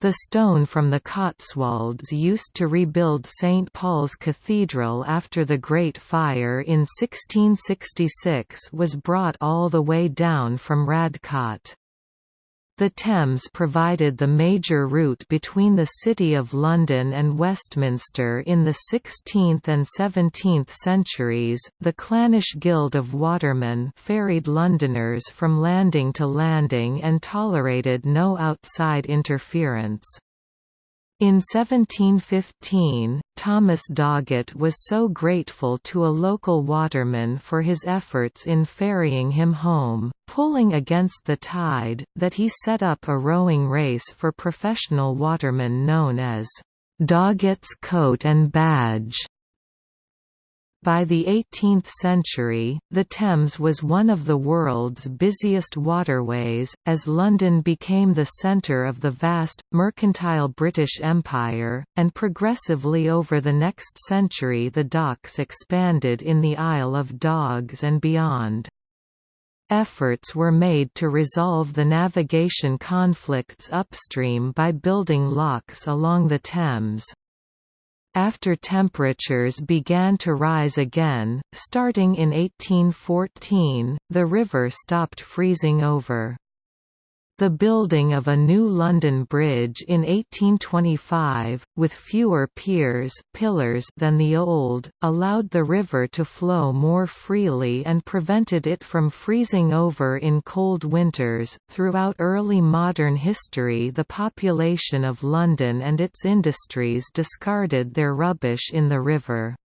The stone from the Cotswolds used to rebuild St. Paul's Cathedral after the Great Fire in 1666 was brought all the way down from Radcot. The Thames provided the major route between the City of London and Westminster in the 16th and 17th centuries. The Clannish Guild of Watermen ferried Londoners from landing to landing and tolerated no outside interference. In 1715, Thomas Doggett was so grateful to a local waterman for his efforts in ferrying him home, pulling against the tide, that he set up a rowing race for professional watermen known as Doggett's Coat and Badge. By the 18th century, the Thames was one of the world's busiest waterways, as London became the centre of the vast, mercantile British Empire, and progressively over the next century the docks expanded in the Isle of Dogs and beyond. Efforts were made to resolve the navigation conflicts upstream by building locks along the Thames. After temperatures began to rise again, starting in 1814, the river stopped freezing over. The building of a new London Bridge in 1825, with fewer piers pillars than the old, allowed the river to flow more freely and prevented it from freezing over in cold winters. Throughout early modern history, the population of London and its industries discarded their rubbish in the river.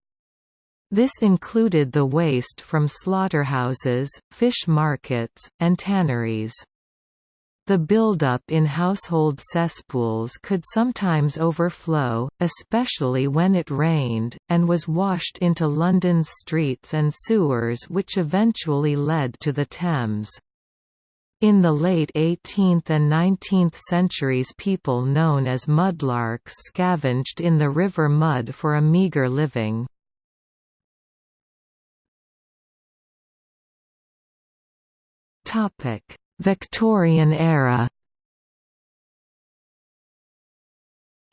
This included the waste from slaughterhouses, fish markets, and tanneries. The buildup in household cesspools could sometimes overflow, especially when it rained, and was washed into London's streets and sewers which eventually led to the Thames. In the late 18th and 19th centuries people known as mudlarks scavenged in the river mud for a meagre living. Topic Victorian era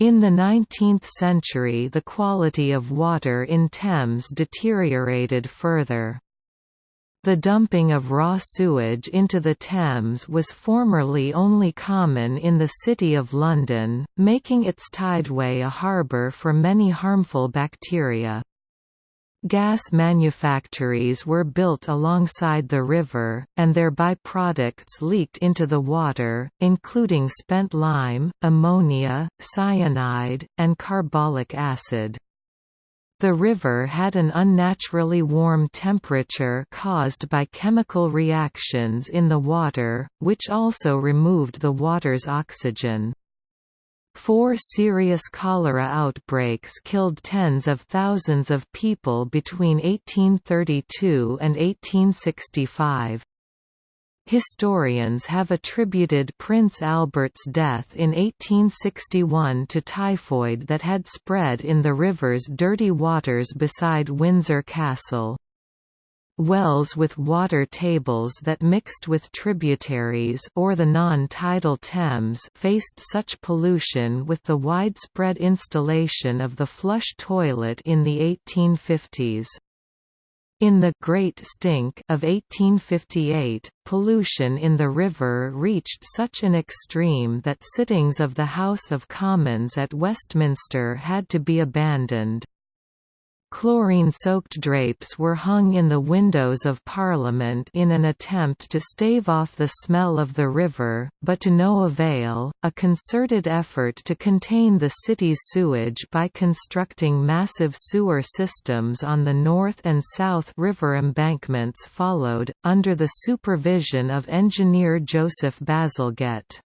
In the 19th century the quality of water in Thames deteriorated further. The dumping of raw sewage into the Thames was formerly only common in the City of London, making its tideway a harbour for many harmful bacteria. Gas manufactories were built alongside the river, and their byproducts leaked into the water, including spent lime, ammonia, cyanide, and carbolic acid. The river had an unnaturally warm temperature caused by chemical reactions in the water, which also removed the water's oxygen. Four serious cholera outbreaks killed tens of thousands of people between 1832 and 1865. Historians have attributed Prince Albert's death in 1861 to typhoid that had spread in the river's dirty waters beside Windsor Castle. Wells with water tables that mixed with tributaries or the non-tidal Thames faced such pollution with the widespread installation of the flush toilet in the 1850s. In the Great Stink of 1858, pollution in the river reached such an extreme that sittings of the House of Commons at Westminster had to be abandoned. Chlorine-soaked drapes were hung in the windows of Parliament in an attempt to stave off the smell of the river, but to no avail. A concerted effort to contain the city's sewage by constructing massive sewer systems on the north and south river embankments followed, under the supervision of engineer Joseph Bazalgette.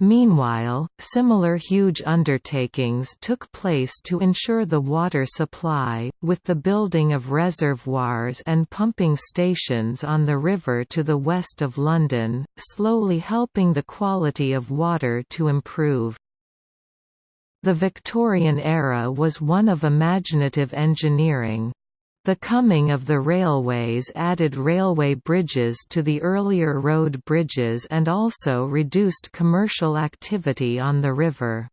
Meanwhile, similar huge undertakings took place to ensure the water supply, with the building of reservoirs and pumping stations on the river to the west of London, slowly helping the quality of water to improve. The Victorian era was one of imaginative engineering. The coming of the railways added railway bridges to the earlier road bridges and also reduced commercial activity on the river.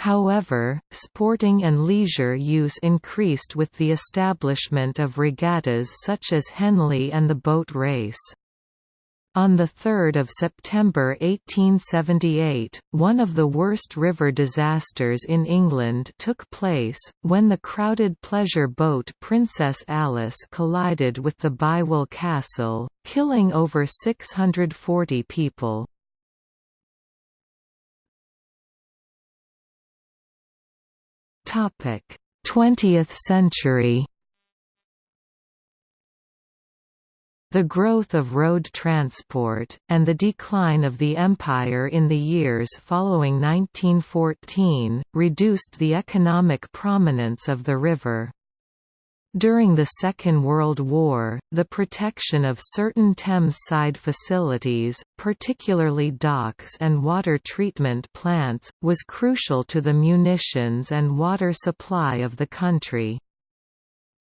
However, sporting and leisure use increased with the establishment of regattas such as Henley and the boat race. On 3 September 1878, one of the worst river disasters in England took place, when the crowded pleasure boat Princess Alice collided with the Bywell Castle, killing over 640 people. Twentieth century The growth of road transport, and the decline of the empire in the years following 1914, reduced the economic prominence of the river. During the Second World War, the protection of certain Thames-side facilities, particularly docks and water treatment plants, was crucial to the munitions and water supply of the country.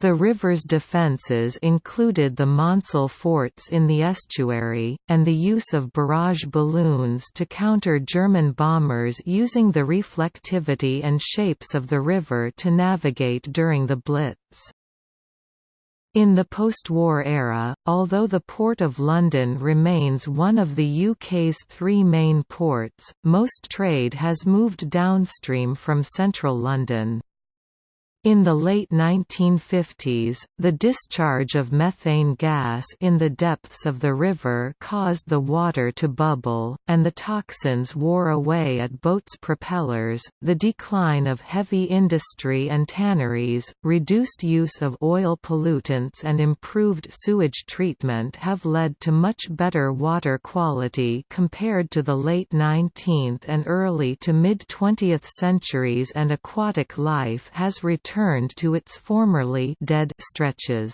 The river's defences included the Maunsell forts in the estuary, and the use of barrage balloons to counter German bombers using the reflectivity and shapes of the river to navigate during the Blitz. In the post-war era, although the Port of London remains one of the UK's three main ports, most trade has moved downstream from central London. In the late 1950s, the discharge of methane gas in the depths of the river caused the water to bubble, and the toxins wore away at boats' propellers. The decline of heavy industry and tanneries, reduced use of oil pollutants, and improved sewage treatment have led to much better water quality compared to the late 19th and early to mid 20th centuries, and aquatic life has returned returned to its formerly dead stretches.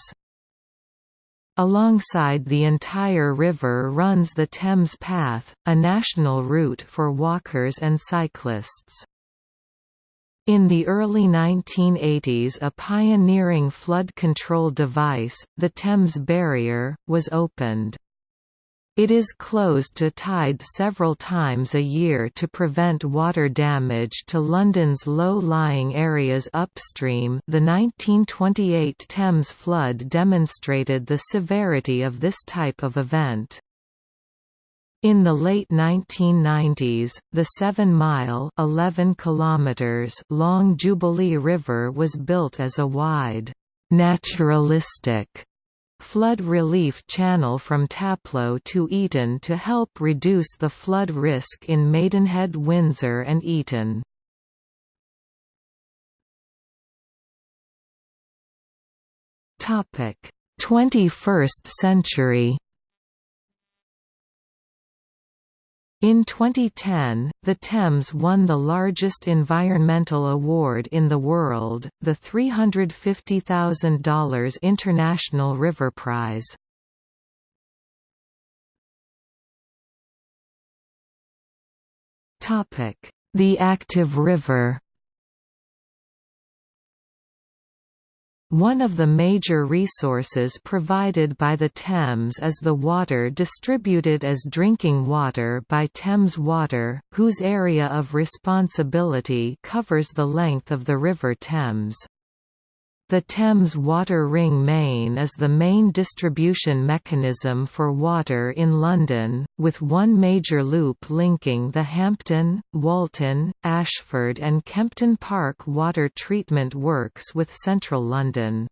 Alongside the entire river runs the Thames Path, a national route for walkers and cyclists. In the early 1980s a pioneering flood control device, the Thames Barrier, was opened. It is closed to tide several times a year to prevent water damage to London's low-lying areas upstream the 1928 Thames flood demonstrated the severity of this type of event. In the late 1990s, the 7-mile long Jubilee River was built as a wide, naturalistic flood relief channel from Taplow to Eton to help reduce the flood risk in Maidenhead Windsor and Eton. Topic: 21st century In 2010, the Thames won the largest environmental award in the world, the $350,000 International River Prize. The active river One of the major resources provided by the Thames is the water distributed as drinking water by Thames Water, whose area of responsibility covers the length of the River Thames. The Thames Water Ring Main is the main distribution mechanism for water in London, with one major loop linking the Hampton, Walton, Ashford and Kempton Park water treatment works with central London.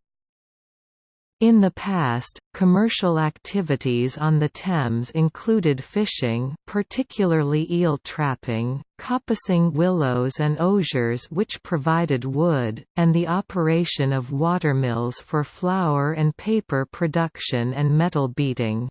In the past, commercial activities on the Thames included fishing particularly eel trapping, coppicing willows and osiers which provided wood, and the operation of watermills for flour and paper production and metal beating.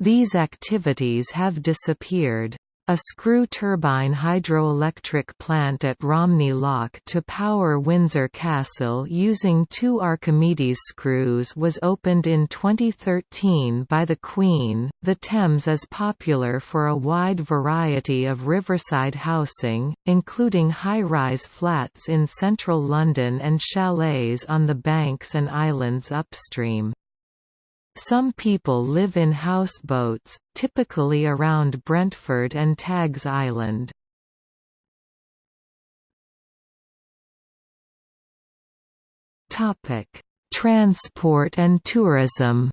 These activities have disappeared. A screw turbine hydroelectric plant at Romney Lock to power Windsor Castle using two Archimedes screws was opened in 2013 by the Queen. The Thames is popular for a wide variety of riverside housing, including high-rise flats in central London and chalets on the banks and islands upstream. Some people live in houseboats, typically around Brentford and Tagg's Island. Topic: Transport and tourism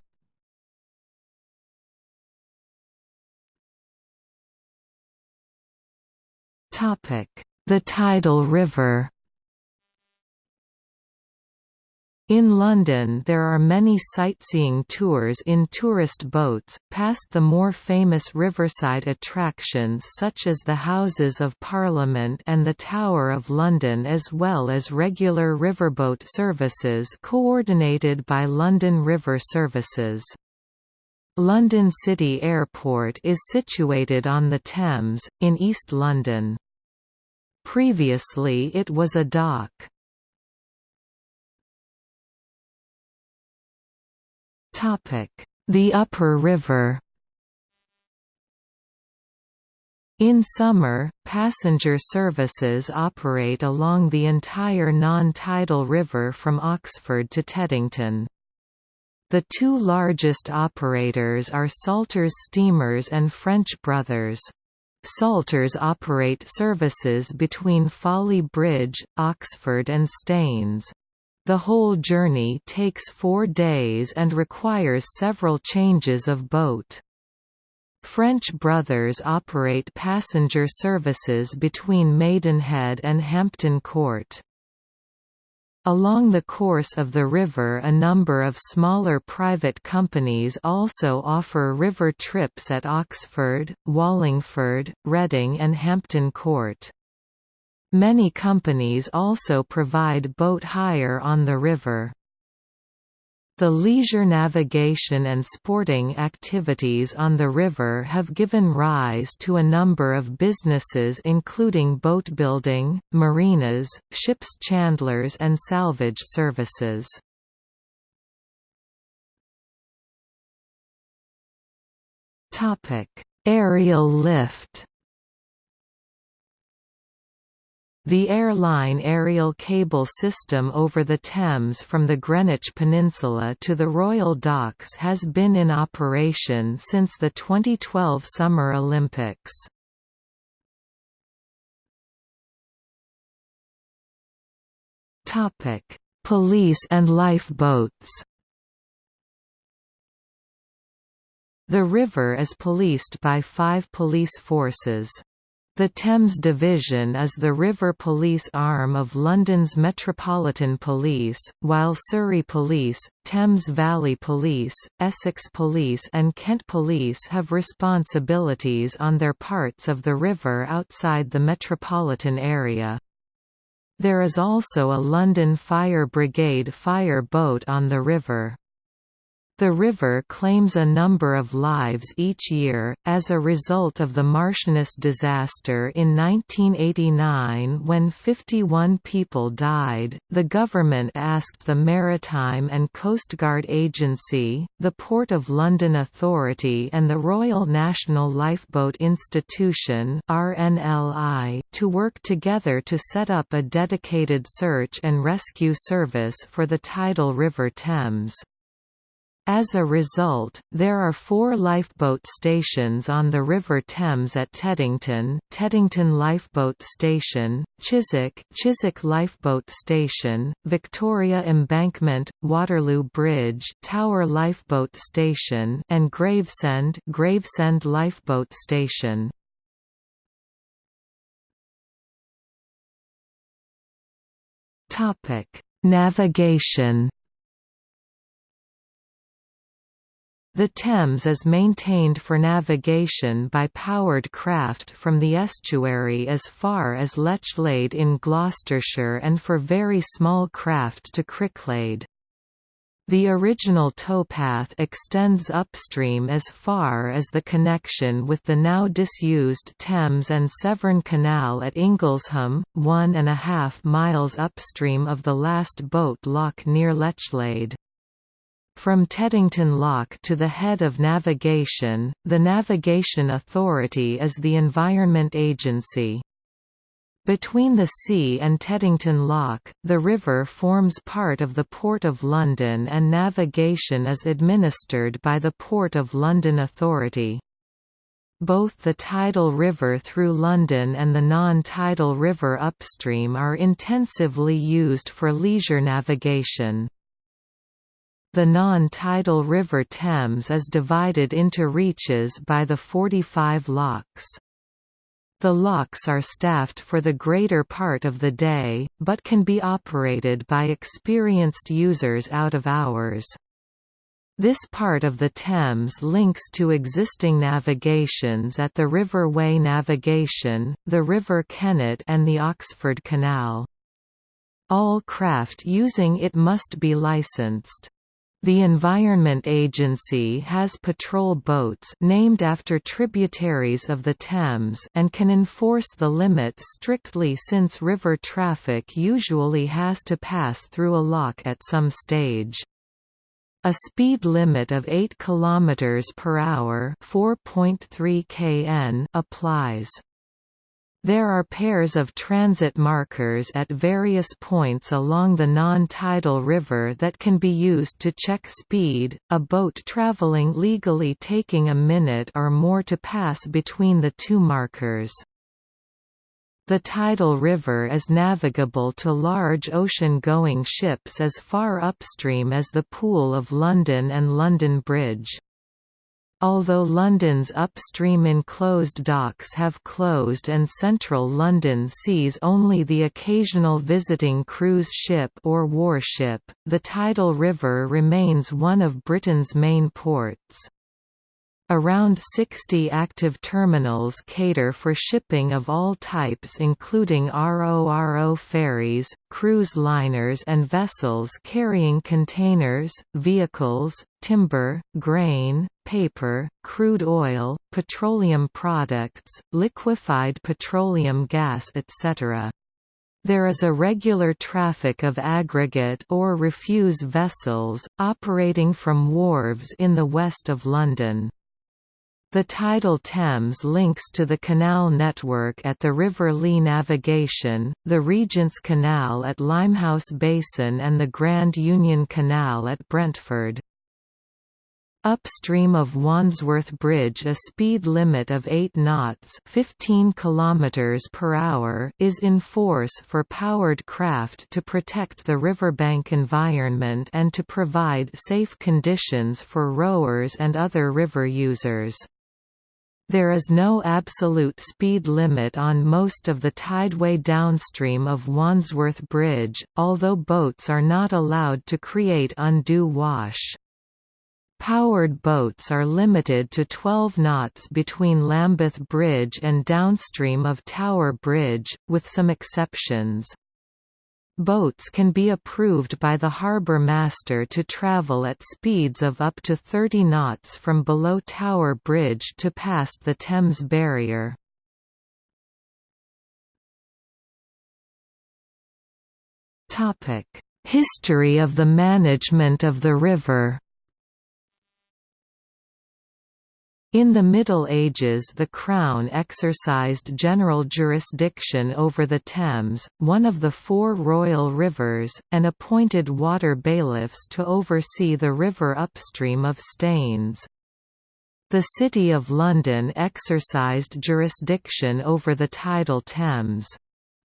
Topic: The tidal river In London there are many sightseeing tours in tourist boats, past the more famous riverside attractions such as the Houses of Parliament and the Tower of London as well as regular riverboat services coordinated by London River Services. London City Airport is situated on the Thames, in East London. Previously it was a dock. The upper river In summer, passenger services operate along the entire non-tidal river from Oxford to Teddington. The two largest operators are Salters Steamers and French Brothers. Salters operate services between Folly Bridge, Oxford and Staines. The whole journey takes four days and requires several changes of boat. French Brothers operate passenger services between Maidenhead and Hampton Court. Along the course of the river a number of smaller private companies also offer river trips at Oxford, Wallingford, Reading and Hampton Court. Many companies also provide boat hire on the river. The leisure navigation and sporting activities on the river have given rise to a number of businesses including boat building, marinas, ships chandlers and salvage services. Aerial lift The airline aerial cable system over the Thames from the Greenwich Peninsula to the Royal Docks has been in operation since the 2012 Summer Olympics. Police and lifeboats The river is policed by five police forces. The Thames Division is the river police arm of London's Metropolitan Police, while Surrey Police, Thames Valley Police, Essex Police and Kent Police have responsibilities on their parts of the river outside the metropolitan area. There is also a London Fire Brigade fire boat on the river. The river claims a number of lives each year, as a result of the Marchioness disaster in 1989 when 51 people died. The government asked the Maritime and Coastguard Agency, the Port of London Authority, and the Royal National Lifeboat Institution (RNLI) to work together to set up a dedicated search and rescue service for the tidal River Thames. As a result, there are four lifeboat stations on the River Thames at Teddington, Teddington Lifeboat Station, Chiswick, Chiswick Lifeboat Station, Victoria Embankment, Waterloo Bridge, Tower Lifeboat Station, and Gravesend, Gravesend Lifeboat Station. Navigation The Thames is maintained for navigation by powered craft from the estuary as far as Lechlade in Gloucestershire and for very small craft to Cricklade. The original towpath extends upstream as far as the connection with the now disused Thames and Severn Canal at Inglesham, one and a half miles upstream of the last boat lock near Lechlade. From Teddington Lock to the head of navigation, the Navigation Authority is the Environment Agency. Between the sea and Teddington Lock, the river forms part of the Port of London and navigation is administered by the Port of London Authority. Both the tidal river through London and the non-tidal river upstream are intensively used for leisure navigation. The non-tidal River Thames is divided into reaches by the 45 locks. The locks are staffed for the greater part of the day, but can be operated by experienced users out of hours. This part of the Thames links to existing navigations at the River Wey Navigation, the River Kennet and the Oxford Canal. All craft using it must be licensed. The Environment Agency has patrol boats named after tributaries of the Thames and can enforce the limit strictly since river traffic usually has to pass through a lock at some stage. A speed limit of 8 km per hour, 4.3 kn applies. There are pairs of transit markers at various points along the non-tidal river that can be used to check speed, a boat traveling legally taking a minute or more to pass between the two markers. The tidal river is navigable to large ocean-going ships as far upstream as the Pool of London and London Bridge. Although London's upstream enclosed docks have closed and central London sees only the occasional visiting cruise ship or warship, the tidal river remains one of Britain's main ports. Around 60 active terminals cater for shipping of all types including RORO ferries, cruise liners and vessels carrying containers, vehicles, timber, grain, paper, crude oil, petroleum products, liquefied petroleum gas etc. There is a regular traffic of aggregate or refuse vessels, operating from wharves in the west of London. The tidal Thames links to the canal network at the River Lee Navigation, the Regent's Canal at Limehouse Basin and the Grand Union Canal at Brentford. Upstream of Wandsworth Bridge a speed limit of 8 knots 15 km per hour is in force for powered craft to protect the riverbank environment and to provide safe conditions for rowers and other river users. There is no absolute speed limit on most of the tideway downstream of Wandsworth Bridge, although boats are not allowed to create undue wash. Powered boats are limited to 12 knots between Lambeth Bridge and downstream of Tower Bridge, with some exceptions. Boats can be approved by the harbour master to travel at speeds of up to 30 knots from below Tower Bridge to past the Thames Barrier. History of the management of the river In the Middle Ages the Crown exercised general jurisdiction over the Thames, one of the four royal rivers, and appointed water bailiffs to oversee the river upstream of Staines. The City of London exercised jurisdiction over the tidal Thames.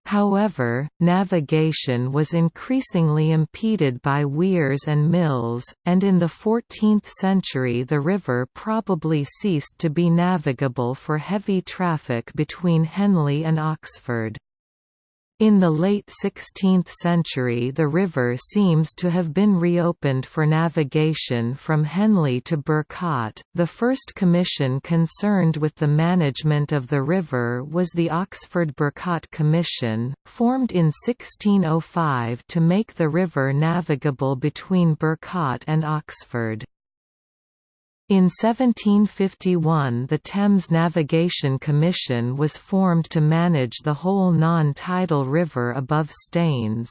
However, navigation was increasingly impeded by weirs and mills, and in the 14th century the river probably ceased to be navigable for heavy traffic between Henley and Oxford. In the late 16th century the river seems to have been reopened for navigation from Henley to Burcot. The first commission concerned with the management of the river was the Oxford-Burcot Commission, formed in 1605 to make the river navigable between Burcot and Oxford. In 1751 the Thames Navigation Commission was formed to manage the whole non-tidal river above Staines.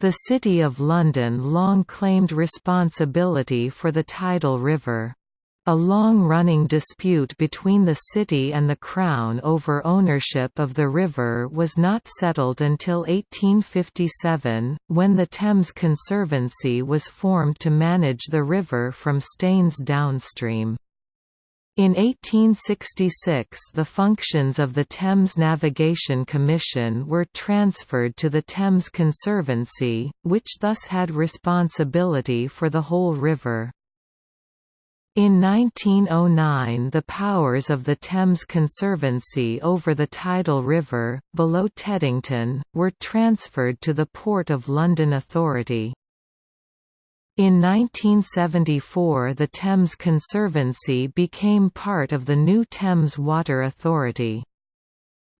The City of London long claimed responsibility for the tidal river. A long-running dispute between the city and the Crown over ownership of the river was not settled until 1857, when the Thames Conservancy was formed to manage the river from Staines downstream. In 1866 the functions of the Thames Navigation Commission were transferred to the Thames Conservancy, which thus had responsibility for the whole river. In 1909 the powers of the Thames Conservancy over the tidal river, below Teddington, were transferred to the Port of London Authority. In 1974 the Thames Conservancy became part of the new Thames Water Authority.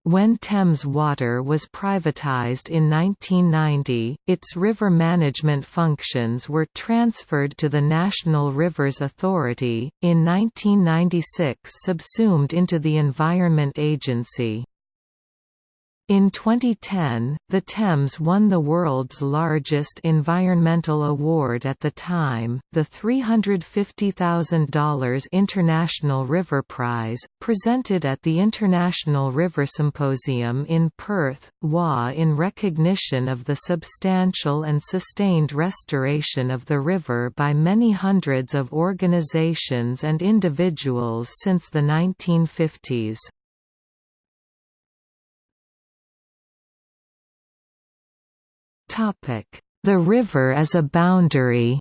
When Thames Water was privatised in 1990, its river management functions were transferred to the National Rivers Authority, in 1996 subsumed into the Environment Agency. In 2010, the Thames won the world's largest environmental award at the time, the $350,000 International River Prize, presented at the International River Symposium in Perth, WA in recognition of the substantial and sustained restoration of the river by many hundreds of organisations and individuals since the 1950s. The river as a boundary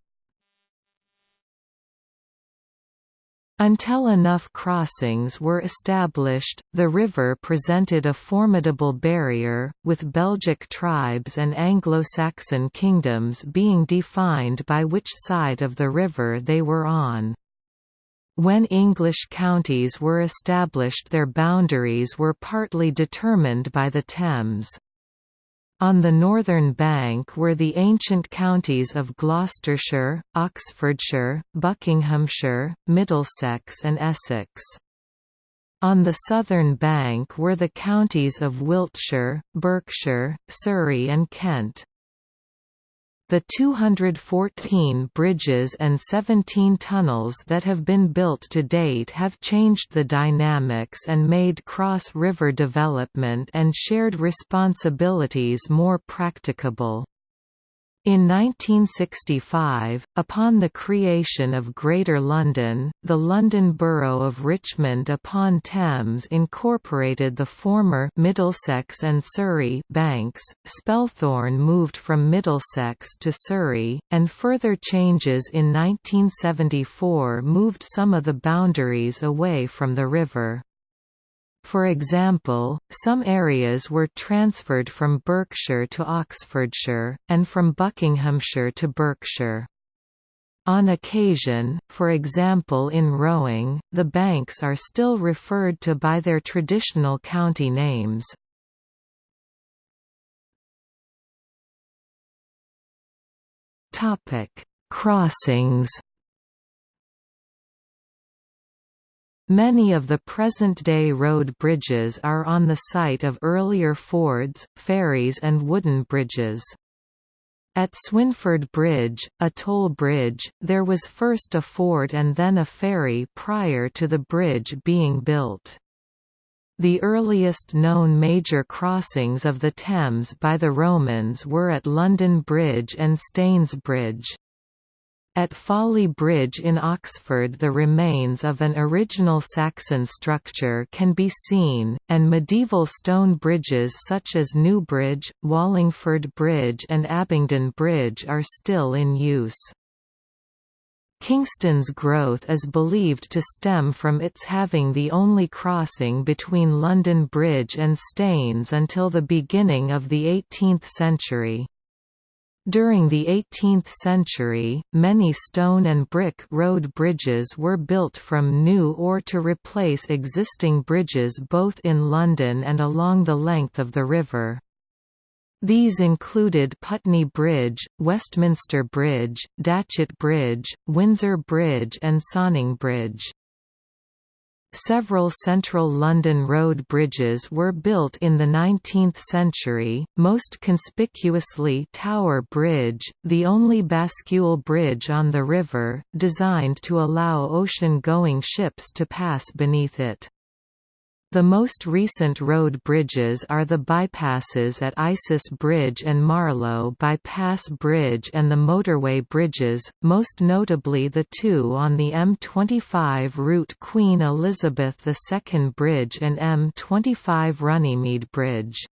Until enough crossings were established, the river presented a formidable barrier, with Belgic tribes and Anglo-Saxon kingdoms being defined by which side of the river they were on. When English counties were established their boundaries were partly determined by the Thames. On the northern bank were the ancient counties of Gloucestershire, Oxfordshire, Buckinghamshire, Middlesex and Essex. On the southern bank were the counties of Wiltshire, Berkshire, Surrey and Kent. The 214 bridges and 17 tunnels that have been built to date have changed the dynamics and made cross-river development and shared responsibilities more practicable. In 1965, upon the creation of Greater London, the London Borough of Richmond upon Thames incorporated the former Middlesex and Surrey banks. Spelthorne moved from Middlesex to Surrey, and further changes in 1974 moved some of the boundaries away from the river. For example, some areas were transferred from Berkshire to Oxfordshire, and from Buckinghamshire to Berkshire. On occasion, for example in rowing, the banks are still referred to by their traditional county names. Crossings Many of the present-day road bridges are on the site of earlier fords, ferries and wooden bridges. At Swinford Bridge, a toll bridge, there was first a ford and then a ferry prior to the bridge being built. The earliest known major crossings of the Thames by the Romans were at London Bridge and Staines Bridge. At Folly Bridge in Oxford the remains of an original Saxon structure can be seen, and medieval stone bridges such as Newbridge, Wallingford Bridge and Abingdon Bridge are still in use. Kingston's growth is believed to stem from its having the only crossing between London Bridge and Staines until the beginning of the 18th century. During the 18th century, many stone and brick road bridges were built from new or to replace existing bridges both in London and along the length of the river. These included Putney Bridge, Westminster Bridge, Datchet Bridge, Windsor Bridge and Sonning Bridge. Several central London road bridges were built in the 19th century, most conspicuously Tower Bridge, the only bascule bridge on the river, designed to allow ocean-going ships to pass beneath it. The most recent road bridges are the bypasses at Isis Bridge and Marlow Bypass Bridge and the motorway bridges, most notably the two on the M25 route Queen Elizabeth II Bridge and M25 Runnymede Bridge.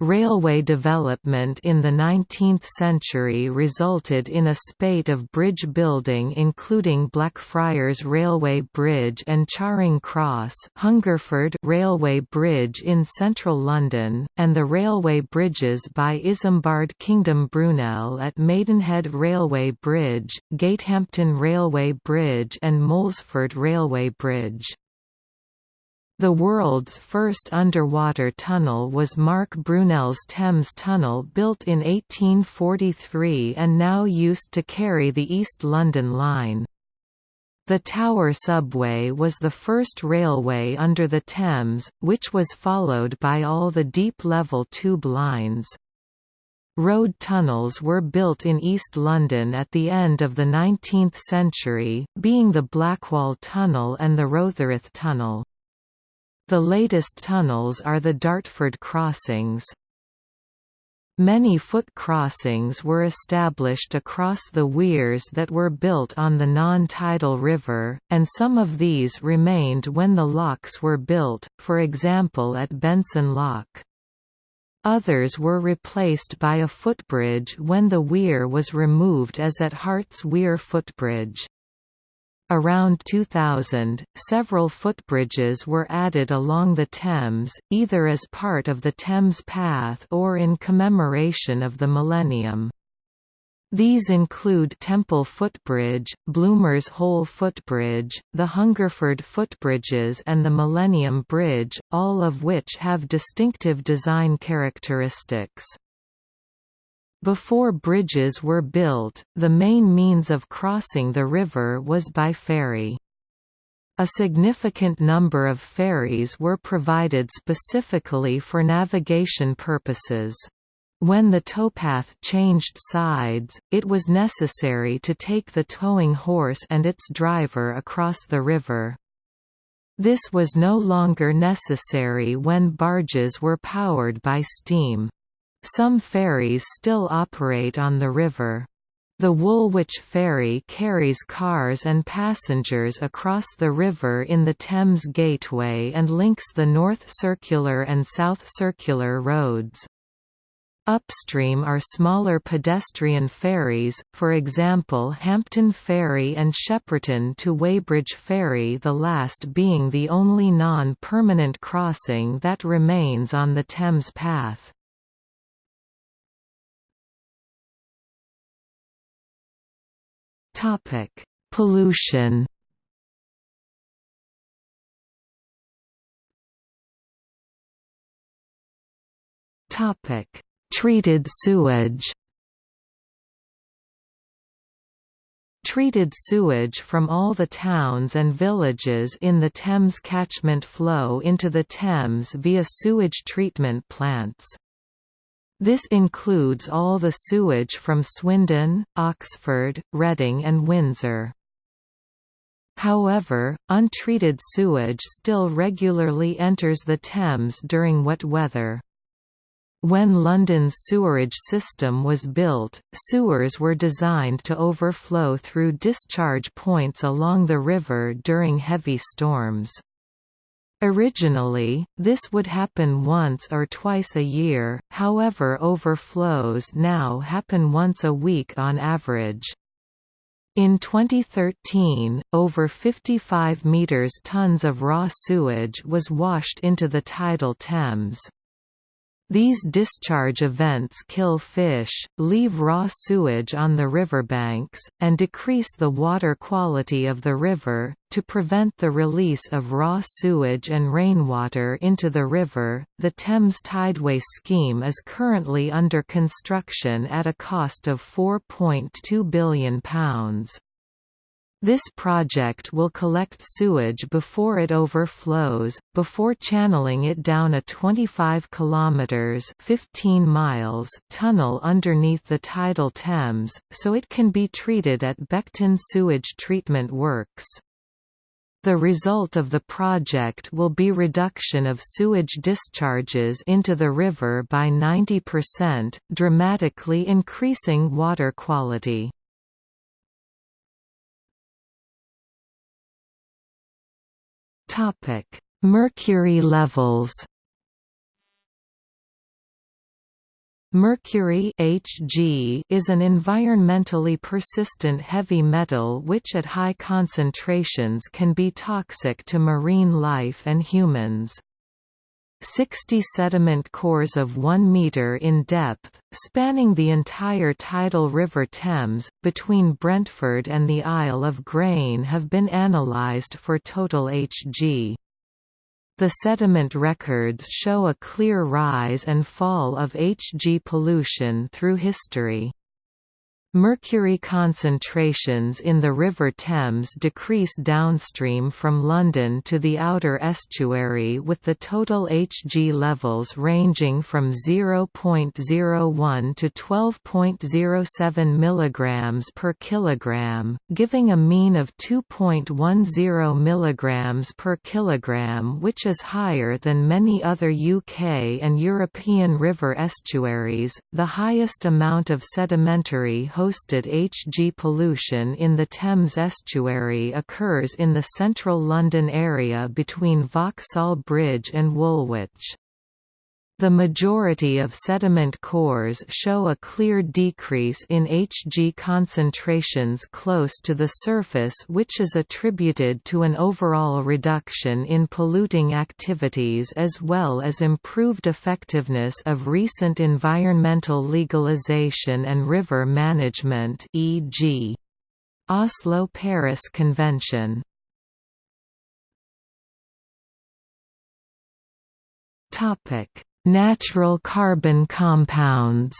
Railway development in the 19th century resulted in a spate of bridge building including Blackfriars Railway Bridge and Charing Cross Hungerford Railway Bridge in central London, and the railway bridges by Isambard Kingdom Brunel at Maidenhead Railway Bridge, Gatehampton Railway Bridge and Moulsford Railway Bridge. The world's first underwater tunnel was Marc Brunel's Thames Tunnel built in 1843 and now used to carry the East London Line. The Tower Subway was the first railway under the Thames, which was followed by all the deep-level tube lines. Road tunnels were built in East London at the end of the 19th century, being the Blackwall Tunnel and the Rotherhithe Tunnel. The latest tunnels are the Dartford crossings. Many foot crossings were established across the weirs that were built on the non-tidal river, and some of these remained when the locks were built, for example at Benson Lock. Others were replaced by a footbridge when the weir was removed as at Hart's Weir Footbridge. Around 2000, several footbridges were added along the Thames, either as part of the Thames Path or in commemoration of the millennium. These include Temple Footbridge, Bloomer's Hole Footbridge, the Hungerford Footbridges and the Millennium Bridge, all of which have distinctive design characteristics. Before bridges were built, the main means of crossing the river was by ferry. A significant number of ferries were provided specifically for navigation purposes. When the towpath changed sides, it was necessary to take the towing horse and its driver across the river. This was no longer necessary when barges were powered by steam. Some ferries still operate on the river. The Woolwich Ferry carries cars and passengers across the river in the Thames Gateway and links the North Circular and South Circular roads. Upstream are smaller pedestrian ferries, for example Hampton Ferry and Shepperton to Weybridge Ferry the last being the only non-permanent crossing that remains on the Thames Path. Topic: Pollution. Topic: Treated sewage. Treated sewage from all the towns and villages in the Thames catchment flow into the Thames via sewage treatment plants. This includes all the sewage from Swindon, Oxford, Reading and Windsor. However, untreated sewage still regularly enters the Thames during wet weather. When London's sewerage system was built, sewers were designed to overflow through discharge points along the river during heavy storms. Originally, this would happen once or twice a year, however overflows now happen once a week on average. In 2013, over 55 metres tons of raw sewage was washed into the tidal Thames. These discharge events kill fish, leave raw sewage on the riverbanks, and decrease the water quality of the river. To prevent the release of raw sewage and rainwater into the river, the Thames Tideway scheme is currently under construction at a cost of £4.2 billion. This project will collect sewage before it overflows, before channeling it down a 25 kilometers (15 miles) tunnel underneath the tidal Thames, so it can be treated at Beckton Sewage Treatment Works. The result of the project will be reduction of sewage discharges into the river by 90%, dramatically increasing water quality. Topic: Mercury levels. Mercury Hg is an environmentally persistent heavy metal which at high concentrations can be toxic to marine life and humans. 60 sediment cores of 1 metre in depth, spanning the entire tidal River Thames, between Brentford and the Isle of Grain have been analysed for total Hg. The sediment records show a clear rise and fall of Hg pollution through history. Mercury concentrations in the River Thames decrease downstream from London to the outer estuary with the total Hg levels ranging from 0.01 to 12.07 mg per kilogram, giving a mean of 2.10 mg per kilogram which is higher than many other UK and European river estuaries. The highest amount of sedimentary hosted Hg pollution in the Thames estuary occurs in the central London area between Vauxhall Bridge and Woolwich. The majority of sediment cores show a clear decrease in Hg concentrations close to the surface which is attributed to an overall reduction in polluting activities as well as improved effectiveness of recent environmental legalization and river management e.g. Oslo-Paris Convention Topic Natural carbon compounds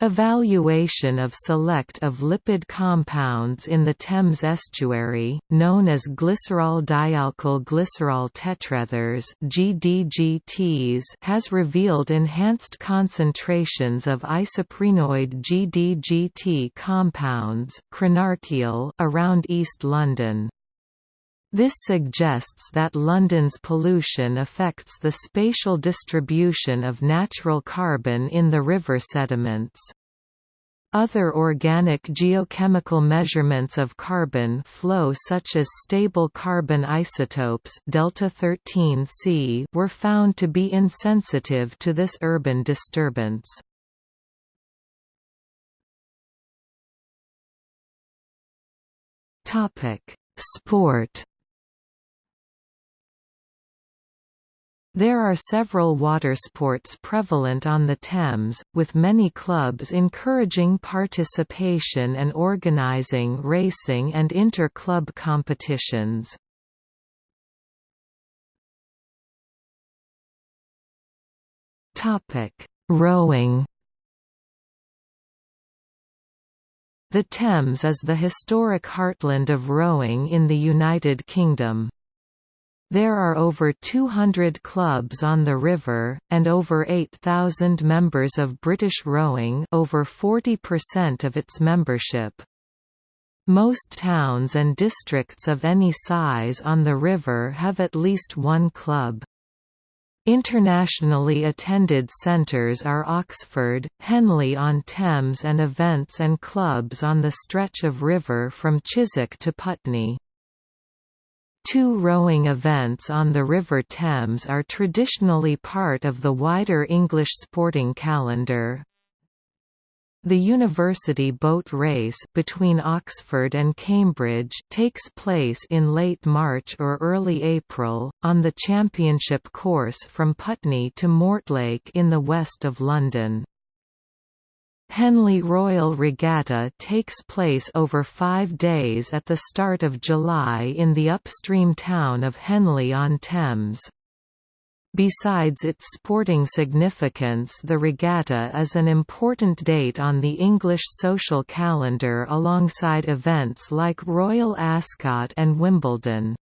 Evaluation of select of lipid compounds in the Thames estuary, known as glycerol dialkyl glycerol tetraethers (GDGTs), has revealed enhanced concentrations of isoprenoid GDGT compounds around East London. This suggests that London's pollution affects the spatial distribution of natural carbon in the river sediments. Other organic geochemical measurements of carbon flow such as stable carbon isotopes delta 13C were found to be insensitive to this urban disturbance. Sport There are several watersports prevalent on the Thames, with many clubs encouraging participation and organising racing and inter-club competitions. Rowing The Thames is the historic heartland of rowing in the United Kingdom. There are over 200 clubs on the river, and over 8,000 members of British rowing over 40% of its membership. Most towns and districts of any size on the river have at least one club. Internationally attended centres are Oxford, Henley-on-Thames and events and clubs on the stretch of river from Chiswick to Putney. Two rowing events on the River Thames are traditionally part of the wider English sporting calendar. The University Boat Race between Oxford and Cambridge takes place in late March or early April, on the championship course from Putney to Mortlake in the west of London. Henley Royal Regatta takes place over five days at the start of July in the upstream town of Henley-on-Thames. Besides its sporting significance the regatta is an important date on the English social calendar alongside events like Royal Ascot and Wimbledon.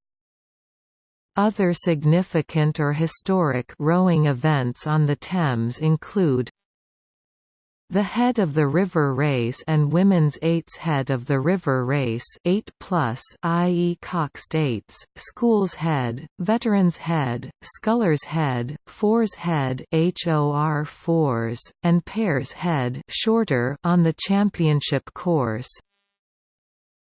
Other significant or historic rowing events on the Thames include the head of the river race and women's eights head of the river race 8 plus i.e. coxed eights, schools head, veterans head, scullers head, fours head HOR fours, and pairs head shorter on the championship course.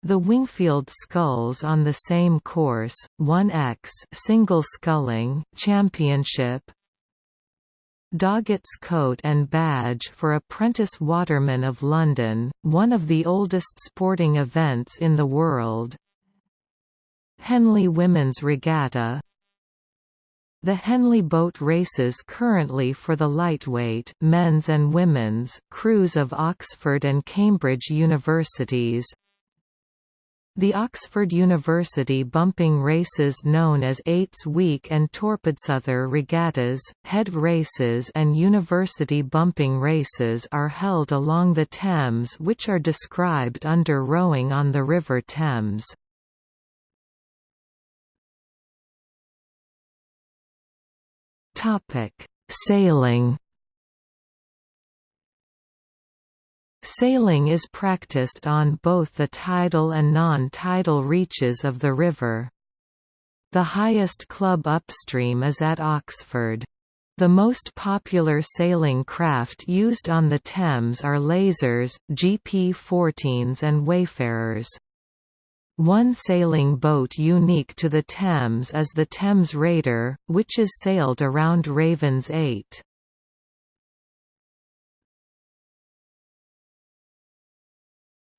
The Wingfield sculls on the same course, 1x single sculling championship, Doggett's coat and badge for Apprentice Watermen of London, one of the oldest sporting events in the world. Henley Women's Regatta The Henley boat races currently for the lightweight men's and women's crews of Oxford and Cambridge universities the Oxford University bumping races known as Eights Week and Torpids other regattas, head races and university bumping races are held along the Thames which are described under rowing on the River Thames. Sailing Sailing is practiced on both the tidal and non-tidal reaches of the river. The highest club upstream is at Oxford. The most popular sailing craft used on the Thames are lasers, GP-14s and wayfarers. One sailing boat unique to the Thames is the Thames Rater, which is sailed around Raven's Ait.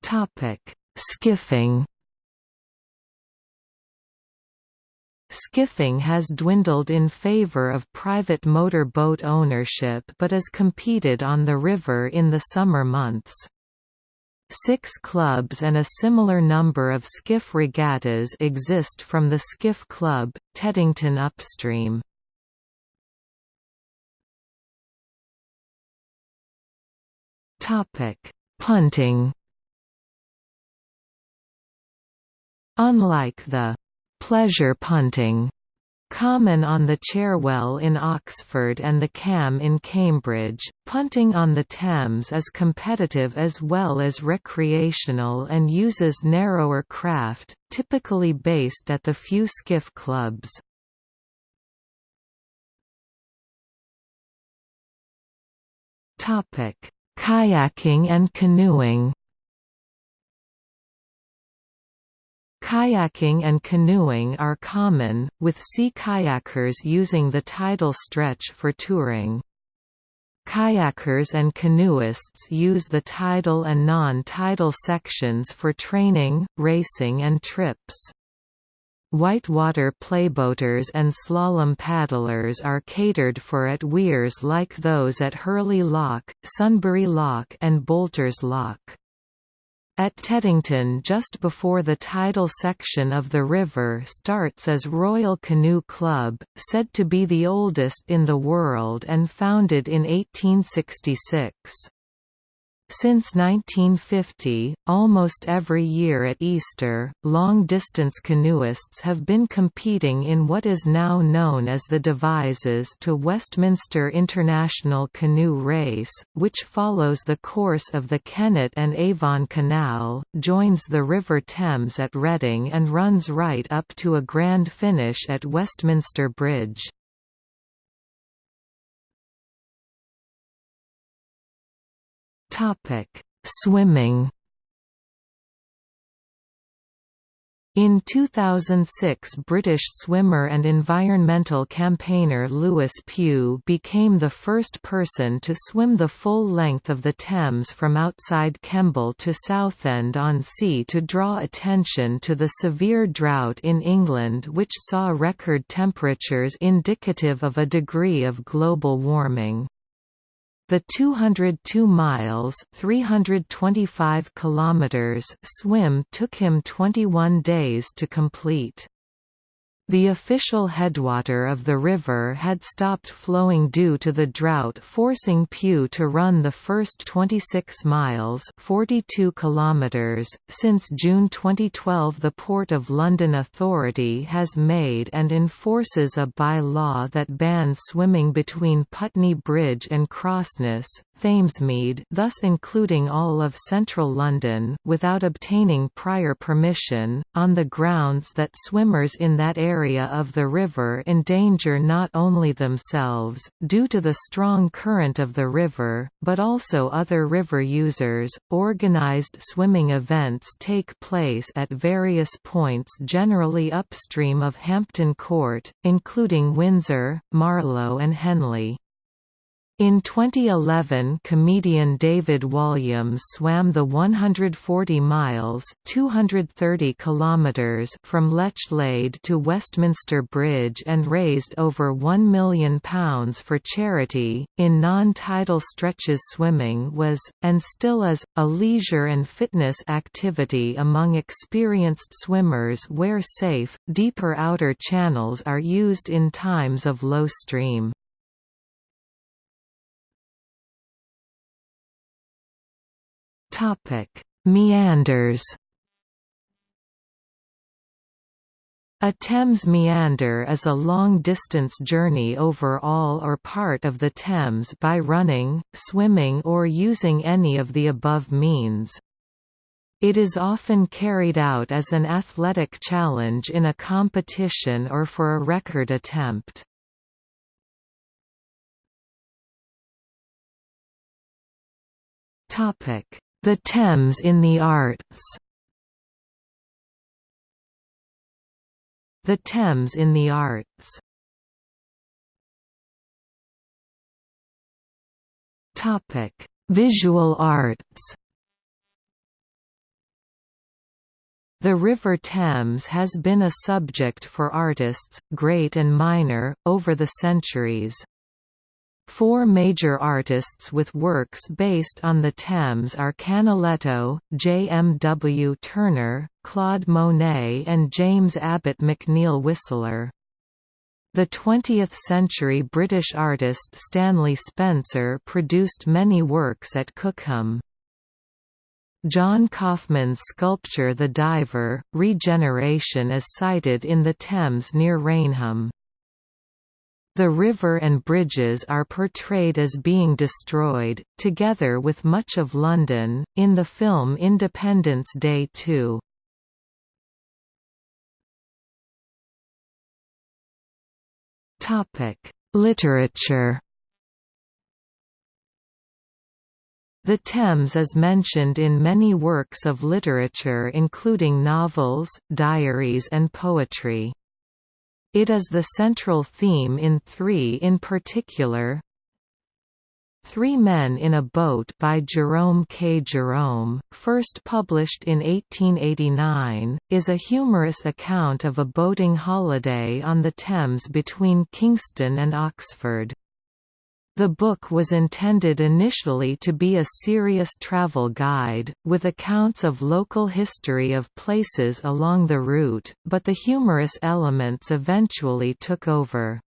Topic: Skiffing. Skiffing has dwindled in favor of private motor boat ownership but is competed on the river in the summer months. Six clubs and a similar number of skiff regattas exist from the Skiff Club, Teddington upstream. Punting Unlike the «pleasure punting» common on the Cherwell in Oxford and the Cam in Cambridge, punting on the Thames is competitive as well as recreational and uses narrower craft, typically based at the few skiff clubs. Kayaking and canoeing Kayaking and canoeing are common, with sea kayakers using the tidal stretch for touring. Kayakers and canoeists use the tidal and non-tidal sections for training, racing and trips. Whitewater playboaters and slalom paddlers are catered for at weirs like those at Hurley Lock, Sunbury Lock and Boulters Lock. At Teddington just before the tidal section of the river starts as Royal Canoe Club, said to be the oldest in the world and founded in 1866. Since 1950, almost every year at Easter, long-distance canoeists have been competing in what is now known as the Devizes to Westminster International Canoe Race, which follows the course of the Kennet and Avon Canal, joins the River Thames at Reading and runs right up to a grand finish at Westminster Bridge. Topic: Swimming. In 2006 British swimmer and environmental campaigner Lewis Pugh became the first person to swim the full length of the Thames from outside Kemble to Southend-on-Sea to draw attention to the severe drought in England which saw record temperatures indicative of a degree of global warming. The 202 miles (325 kilometers) swim took him 21 days to complete. The official headwater of the river had stopped flowing due to the drought forcing Pugh to run the first 26 miles 42 kilometers. .Since June 2012 the Port of London Authority has made and enforces a by-law that bans swimming between Putney Bridge and Crossness, Thamesmead thus including all of central London without obtaining prior permission, on the grounds that swimmers in that area of the river endanger not only themselves, due to the strong current of the river, but also other river users. Organised swimming events take place at various points generally upstream of Hampton Court, including Windsor, Marlow and Henley. In 2011 comedian David Walliams swam the 140 miles 230 kilometers from Lechlade to Westminster Bridge and raised over £1 million for charity. In non-tidal stretches swimming was, and still is, a leisure and fitness activity among experienced swimmers where safe, deeper outer channels are used in times of low stream. Meanders. A Thames meander is a long-distance journey over all or part of the Thames by running, swimming or using any of the above means. It is often carried out as an athletic challenge in a competition or for a record attempt. The Thames in the Arts The Thames in the Arts Topic: Visual arts. The River Thames has been a subject for artists, great and minor, over the centuries. Four major artists with works based on the Thames are Canaletto, J. M. W. Turner, Claude Monet and James Abbott McNeill Whistler. The 20th-century British artist Stanley Spencer produced many works at Cookham. John Kaufman's sculpture The Diver, Regeneration is sited in the Thames near Rainham. The river and bridges are portrayed as being destroyed, together with much of London, in the film Independence Day 2. Literature The Thames is mentioned in many works of literature including novels, diaries and poetry. It is the central theme in three in particular. Three Men in a Boat by Jerome K. Jerome, first published in 1889, is a humorous account of a boating holiday on the Thames between Kingston and Oxford. The book was intended initially to be a serious travel guide, with accounts of local history of places along the route, but the humorous elements eventually took over.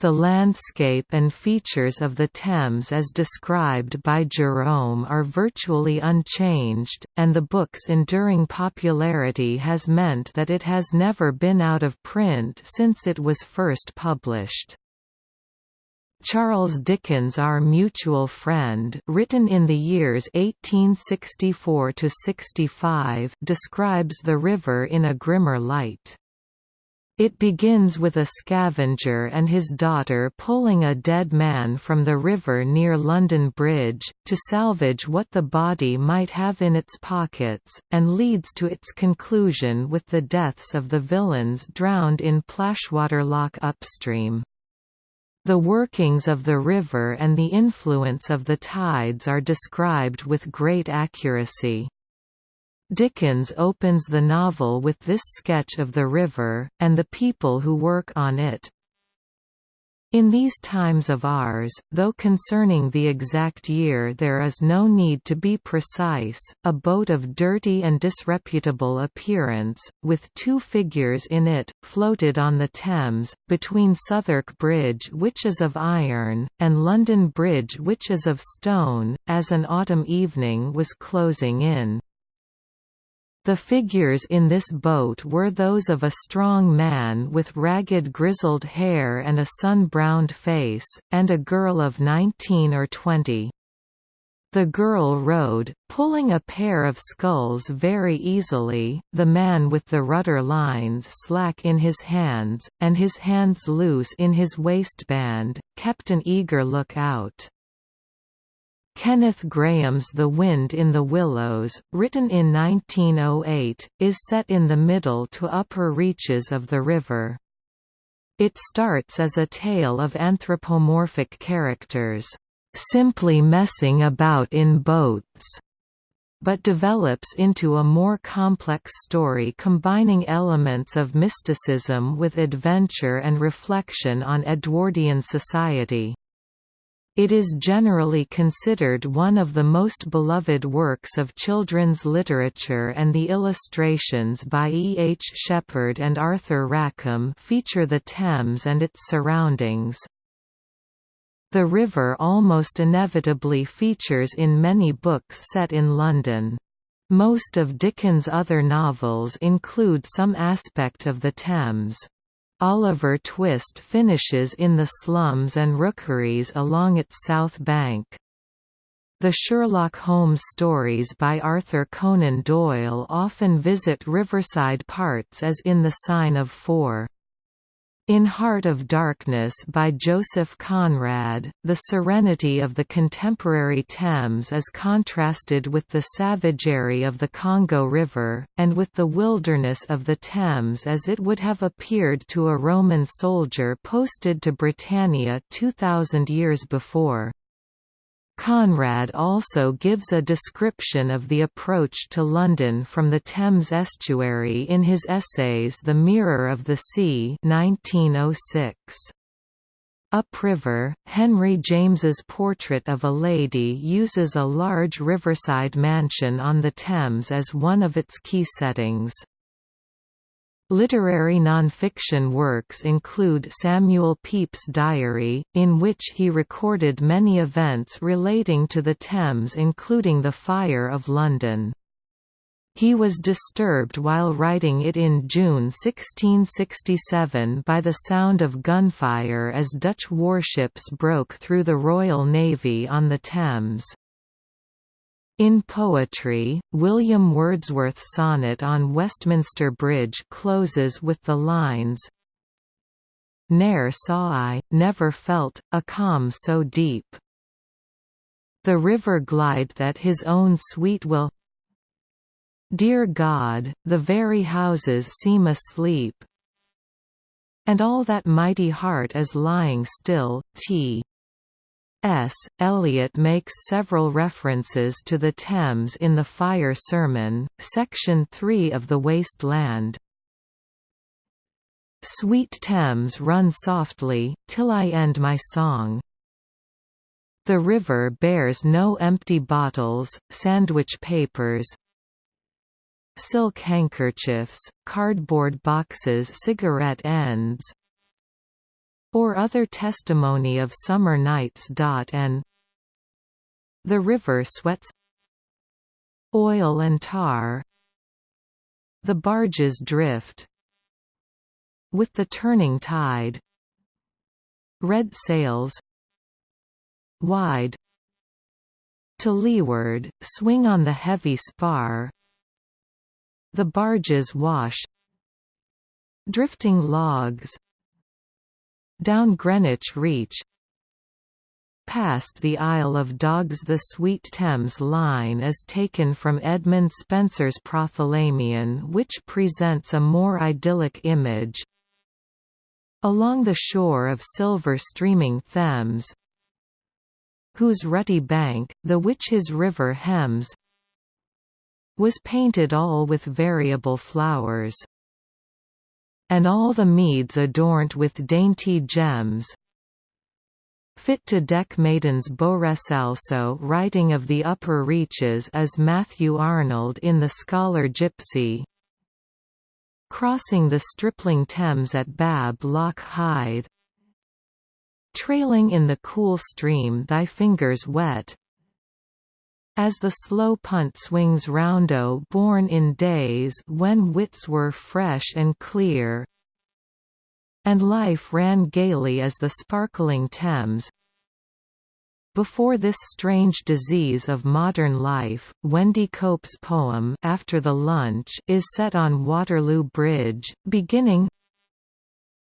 The landscape and features of the Thames as described by Jerome are virtually unchanged, and the book's enduring popularity has meant that it has never been out of print since it was first published. Charles Dickens Our Mutual Friend written in the years 1864–65 describes the river in a grimmer light. It begins with a scavenger and his daughter pulling a dead man from the river near London Bridge, to salvage what the body might have in its pockets, and leads to its conclusion with the deaths of the villains drowned in Plashwater Lock upstream. The workings of the river and the influence of the tides are described with great accuracy. Dickens opens the novel with this sketch of the river, and the people who work on it. In these times of ours, though concerning the exact year there is no need to be precise, a boat of dirty and disreputable appearance, with two figures in it, floated on the Thames, between Southwark Bridge which is of iron, and London Bridge which is of stone, as an autumn evening was closing in. The figures in this boat were those of a strong man with ragged grizzled hair and a sun-browned face, and a girl of 19 or 20. The girl rowed, pulling a pair of sculls very easily, the man with the rudder lines slack in his hands, and his hands loose in his waistband, kept an eager look out. Kenneth Grahame's The Wind in the Willows, written in 1908, is set in the middle to upper reaches of the river. It starts as a tale of anthropomorphic characters, "...simply messing about in boats." but develops into a more complex story combining elements of mysticism with adventure and reflection on Edwardian society. It is generally considered one of the most beloved works of children's literature and the illustrations by E. H. Shepard and Arthur Rackham feature the Thames and its surroundings. The river almost inevitably features in many books set in London. Most of Dickens' other novels include some aspect of the Thames. Oliver Twist finishes in the slums and rookeries along its south bank. The Sherlock Holmes stories by Arthur Conan Doyle often visit riverside parts as in The Sign of Four. In Heart of Darkness by Joseph Conrad, the serenity of the contemporary Thames is contrasted with the savagery of the Congo River, and with the wilderness of the Thames as it would have appeared to a Roman soldier posted to Britannia 2,000 years before. Conrad also gives a description of the approach to London from the Thames estuary in his essays The Mirror of the Sea 1906. Upriver, Henry James's portrait of a lady uses a large riverside mansion on the Thames as one of its key settings. Literary nonfiction works include Samuel Pepys' diary, in which he recorded many events relating to the Thames including the Fire of London. He was disturbed while writing it in June 1667 by the sound of gunfire as Dutch warships broke through the Royal Navy on the Thames. In poetry, William Wordsworth's sonnet on Westminster Bridge closes with the lines Ne'er saw I, never felt, a calm so deep. The river glide that his own sweet will Dear God, the very houses seem asleep, And all that mighty heart is lying still. T. S. Eliot makes several references to the Thames in the Fire Sermon, section 3 of The Waste Land. Sweet Thames run softly, till I end my song. The river bears no empty bottles, sandwich papers, silk handkerchiefs, cardboard boxes cigarette ends, or other testimony of summer nights. And the river sweats oil and tar. The barges drift with the turning tide. Red sails wide to leeward swing on the heavy spar. The barges wash Drifting logs Down Greenwich Reach Past the Isle of Dogs The Sweet Thames line is taken from Edmund Spenser's Prothalamion which presents a more idyllic image. Along the shore of silver streaming Thames whose rutty bank, the which his river hems was painted all with variable flowers and all the meads adorned with dainty gems. Fit to deck maidens also writing of the upper reaches as Matthew Arnold in The Scholar Gypsy. Crossing the stripling Thames at Bablock Hythe trailing in the cool stream thy fingers wet as the slow punt swings roundo born in days when wits were fresh and clear and life ran gaily as the sparkling Thames. Before this strange disease of modern life, Wendy Cope's poem After the Lunch is set on Waterloo Bridge, beginning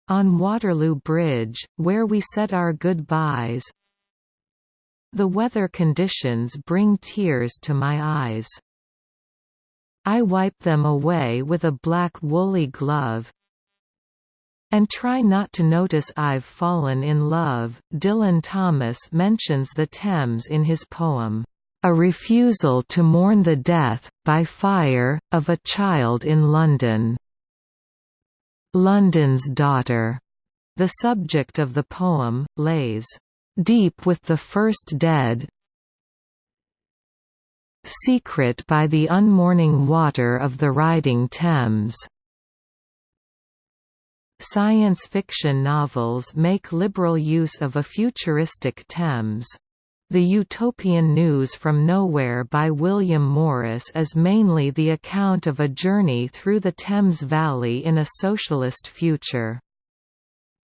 On Waterloo Bridge, where we said our goodbyes The weather conditions bring tears to my eyes. I wipe them away with a black woolly glove, and try not to notice I've fallen in love. Dylan Thomas mentions the Thames in his poem, A Refusal to Mourn the Death, by Fire, of a Child in London. London's Daughter, the subject of the poem, lays deep with the first dead, secret by the unmourning water of the riding Thames. Science fiction novels make liberal use of a futuristic Thames. The Utopian News from Nowhere by William Morris is mainly the account of a journey through the Thames Valley in a socialist future.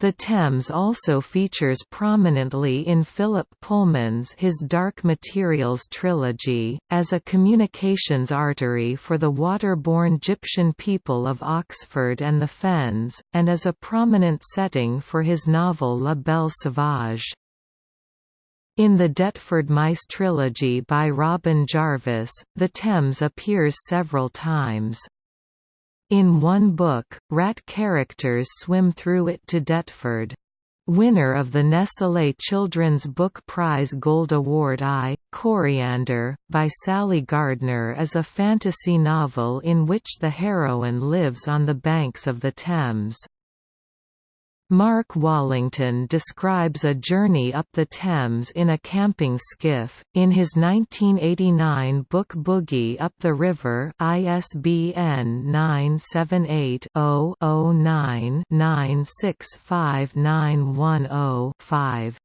The Thames also features prominently in Philip Pullman's His Dark Materials trilogy, as a communications artery for the waterborne Gyptian people of Oxford and the Fens, and as a prominent setting for his novel La Belle Sauvage. In the Deptford Mice trilogy by Robin Jarvis, the Thames appears several times. In one book, rat characters swim through it to Deptford. Winner of the Nestlé Children's Book Prize Gold Award I, Coriander, by Sally Gardner is a fantasy novel in which the heroine lives on the banks of the Thames. Mark Wallington describes a journey up the Thames in a camping skiff, in his 1989 book Boogie Up the River ISBN 978-0-09-965910-5.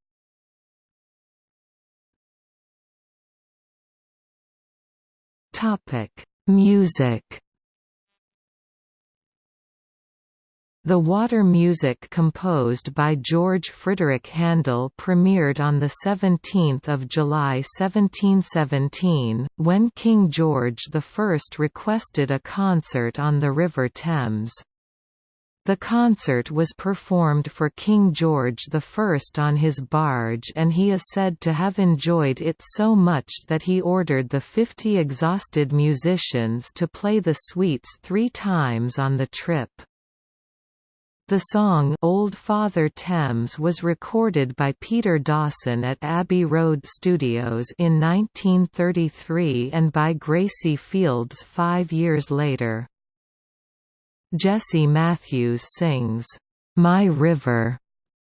Music The water music composed by George Frideric Handel premiered on 17 July 1717, when King George I requested a concert on the River Thames. The concert was performed for King George I on his barge and he is said to have enjoyed it so much that he ordered the 50 exhausted musicians to play the suites three times on the trip. The song Old Father Thames was recorded by Peter Dawson at Abbey Road Studios in 1933 and by Gracie Fields five years later. Jessie Matthews sings, "'My River'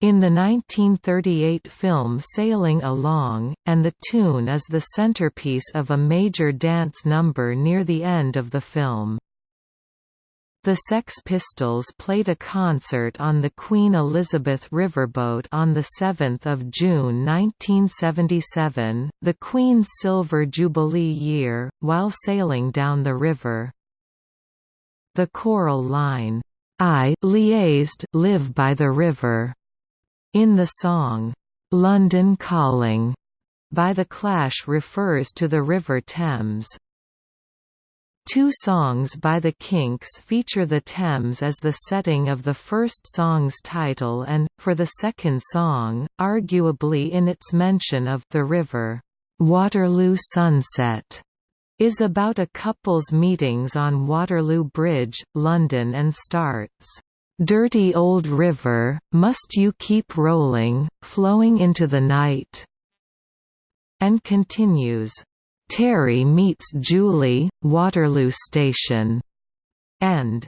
in the 1938 film Sailing Along, and the tune is the centerpiece of a major dance number near the end of the film. The Sex Pistols played a concert on the Queen Elizabeth Riverboat on 7 June 1977, the Queen's Silver Jubilee year, while sailing down the river. The choral line, I liaised live by the river, in the song, London Calling, by The Clash refers to the River Thames. Two songs by the Kinks feature the Thames as the setting of the first song's title and, for the second song, arguably in its mention of the river, "'Waterloo Sunset' is about a couple's meetings on Waterloo Bridge, London and starts, "'Dirty old river, must you keep rolling, flowing into the night?' and continues, Terry meets Julie, Waterloo Station, and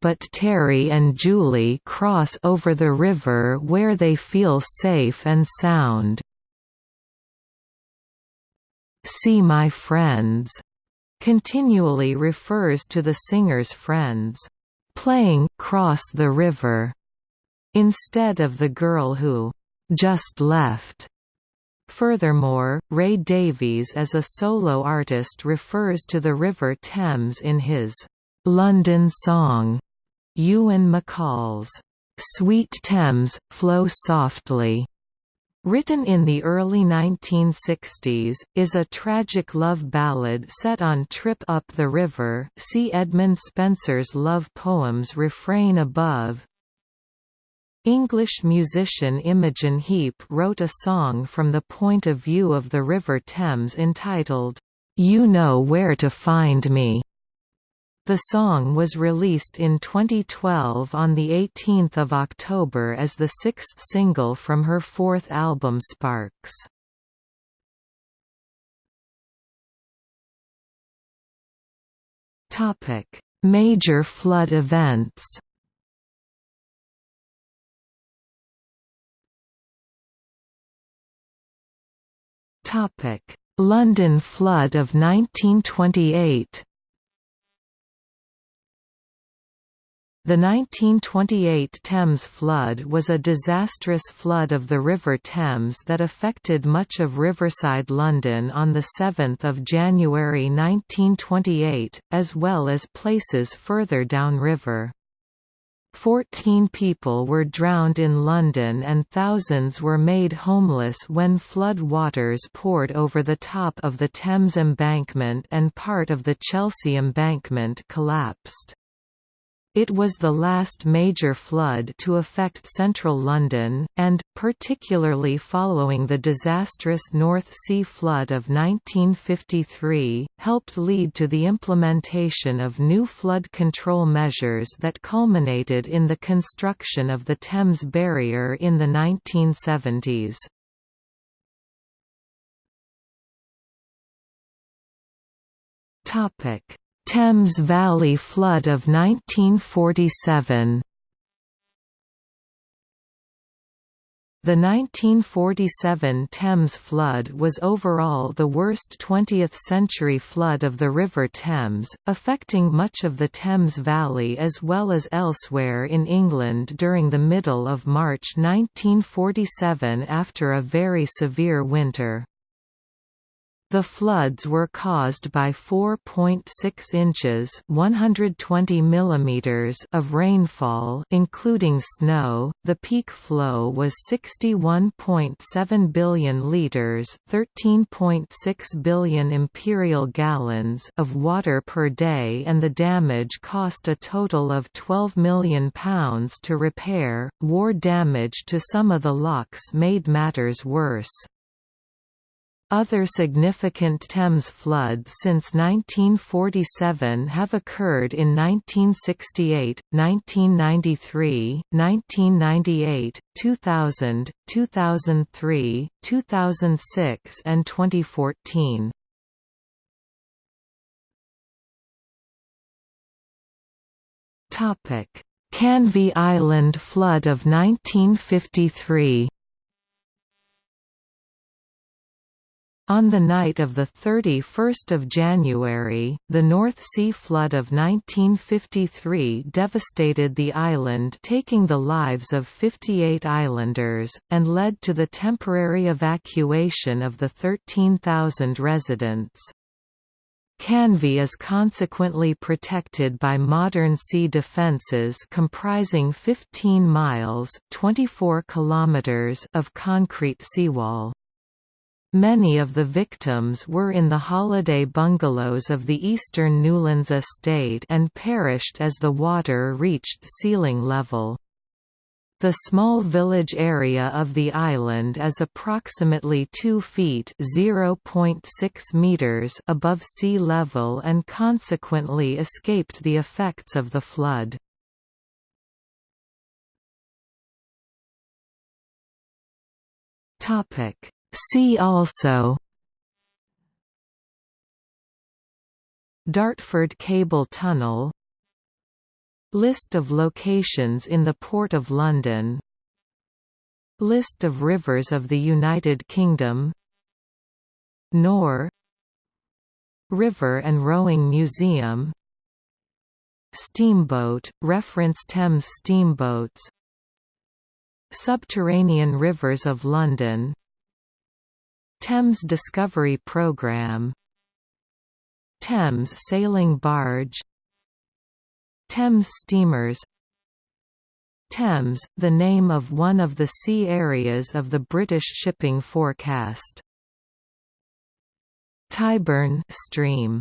but Terry and Julie cross over the river where they feel safe and sound. See My Friends continually refers to the singer's friends playing cross the river instead of the girl who just left. Furthermore, Ray Davies as a solo artist refers to the River Thames in his London Song, Ewan MacColl's Sweet Thames, Flow Softly. Written in the early 1960s, is a tragic love ballad set on Trip Up the River see Edmund Spenser's love poems refrain above, English musician Imogen Heap wrote a song from the point of view of the River Thames entitled, "'You Know Where to Find Me'". The song was released in 2012 on 18 October as the sixth single from her fourth album Sparks. Major flood events London flood of 1928 The 1928 Thames flood was a disastrous flood of the River Thames that affected much of riverside London on 7 January 1928, as well as places further downriver. Fourteen people were drowned in London and thousands were made homeless when flood waters poured over the top of the Thames embankment and part of the Chelsea embankment collapsed. It was the last major flood to affect central London, and, particularly following the disastrous North Sea flood of 1953, helped lead to the implementation of new flood control measures that culminated in the construction of the Thames Barrier in the 1970s. Topic Thames Valley flood of 1947 The 1947 Thames flood was overall the worst 20th-century flood of the River Thames, affecting much of the Thames Valley as well as elsewhere in England during the middle of March 1947 after a very severe winter. The floods were caused by 4.6 inches (120 millimeters) of rainfall, including snow. The peak flow was 61.7 billion liters (13.6 billion imperial gallons) of water per day, and the damage cost a total of 12 million pounds to repair. War damage to some of the locks made matters worse. Other significant Thames floods since 1947 have occurred in 1968, 1993, 1998, 2000, 2003, 2006 and 2014. Canvey Island flood of 1953 On the night of 31 January, the North Sea flood of 1953 devastated the island taking the lives of 58 islanders, and led to the temporary evacuation of the 13,000 residents. Canvey is consequently protected by modern sea defences comprising 15 miles 24 kilometers of concrete seawall. Many of the victims were in the holiday bungalows of the Eastern Newlands estate and perished as the water reached ceiling level. The small village area of the island is approximately 2 feet (0.6 meters) above sea level and consequently escaped the effects of the flood. Topic See also Dartford Cable Tunnel List of locations in the Port of London List of rivers of the United Kingdom Nore River and Rowing Museum Steamboat, reference Thames steamboats Subterranean rivers of London Thames Discovery Programme Thames sailing barge. Thames steamers. Thames, the name of one of the sea areas of the British shipping forecast. Tyburn stream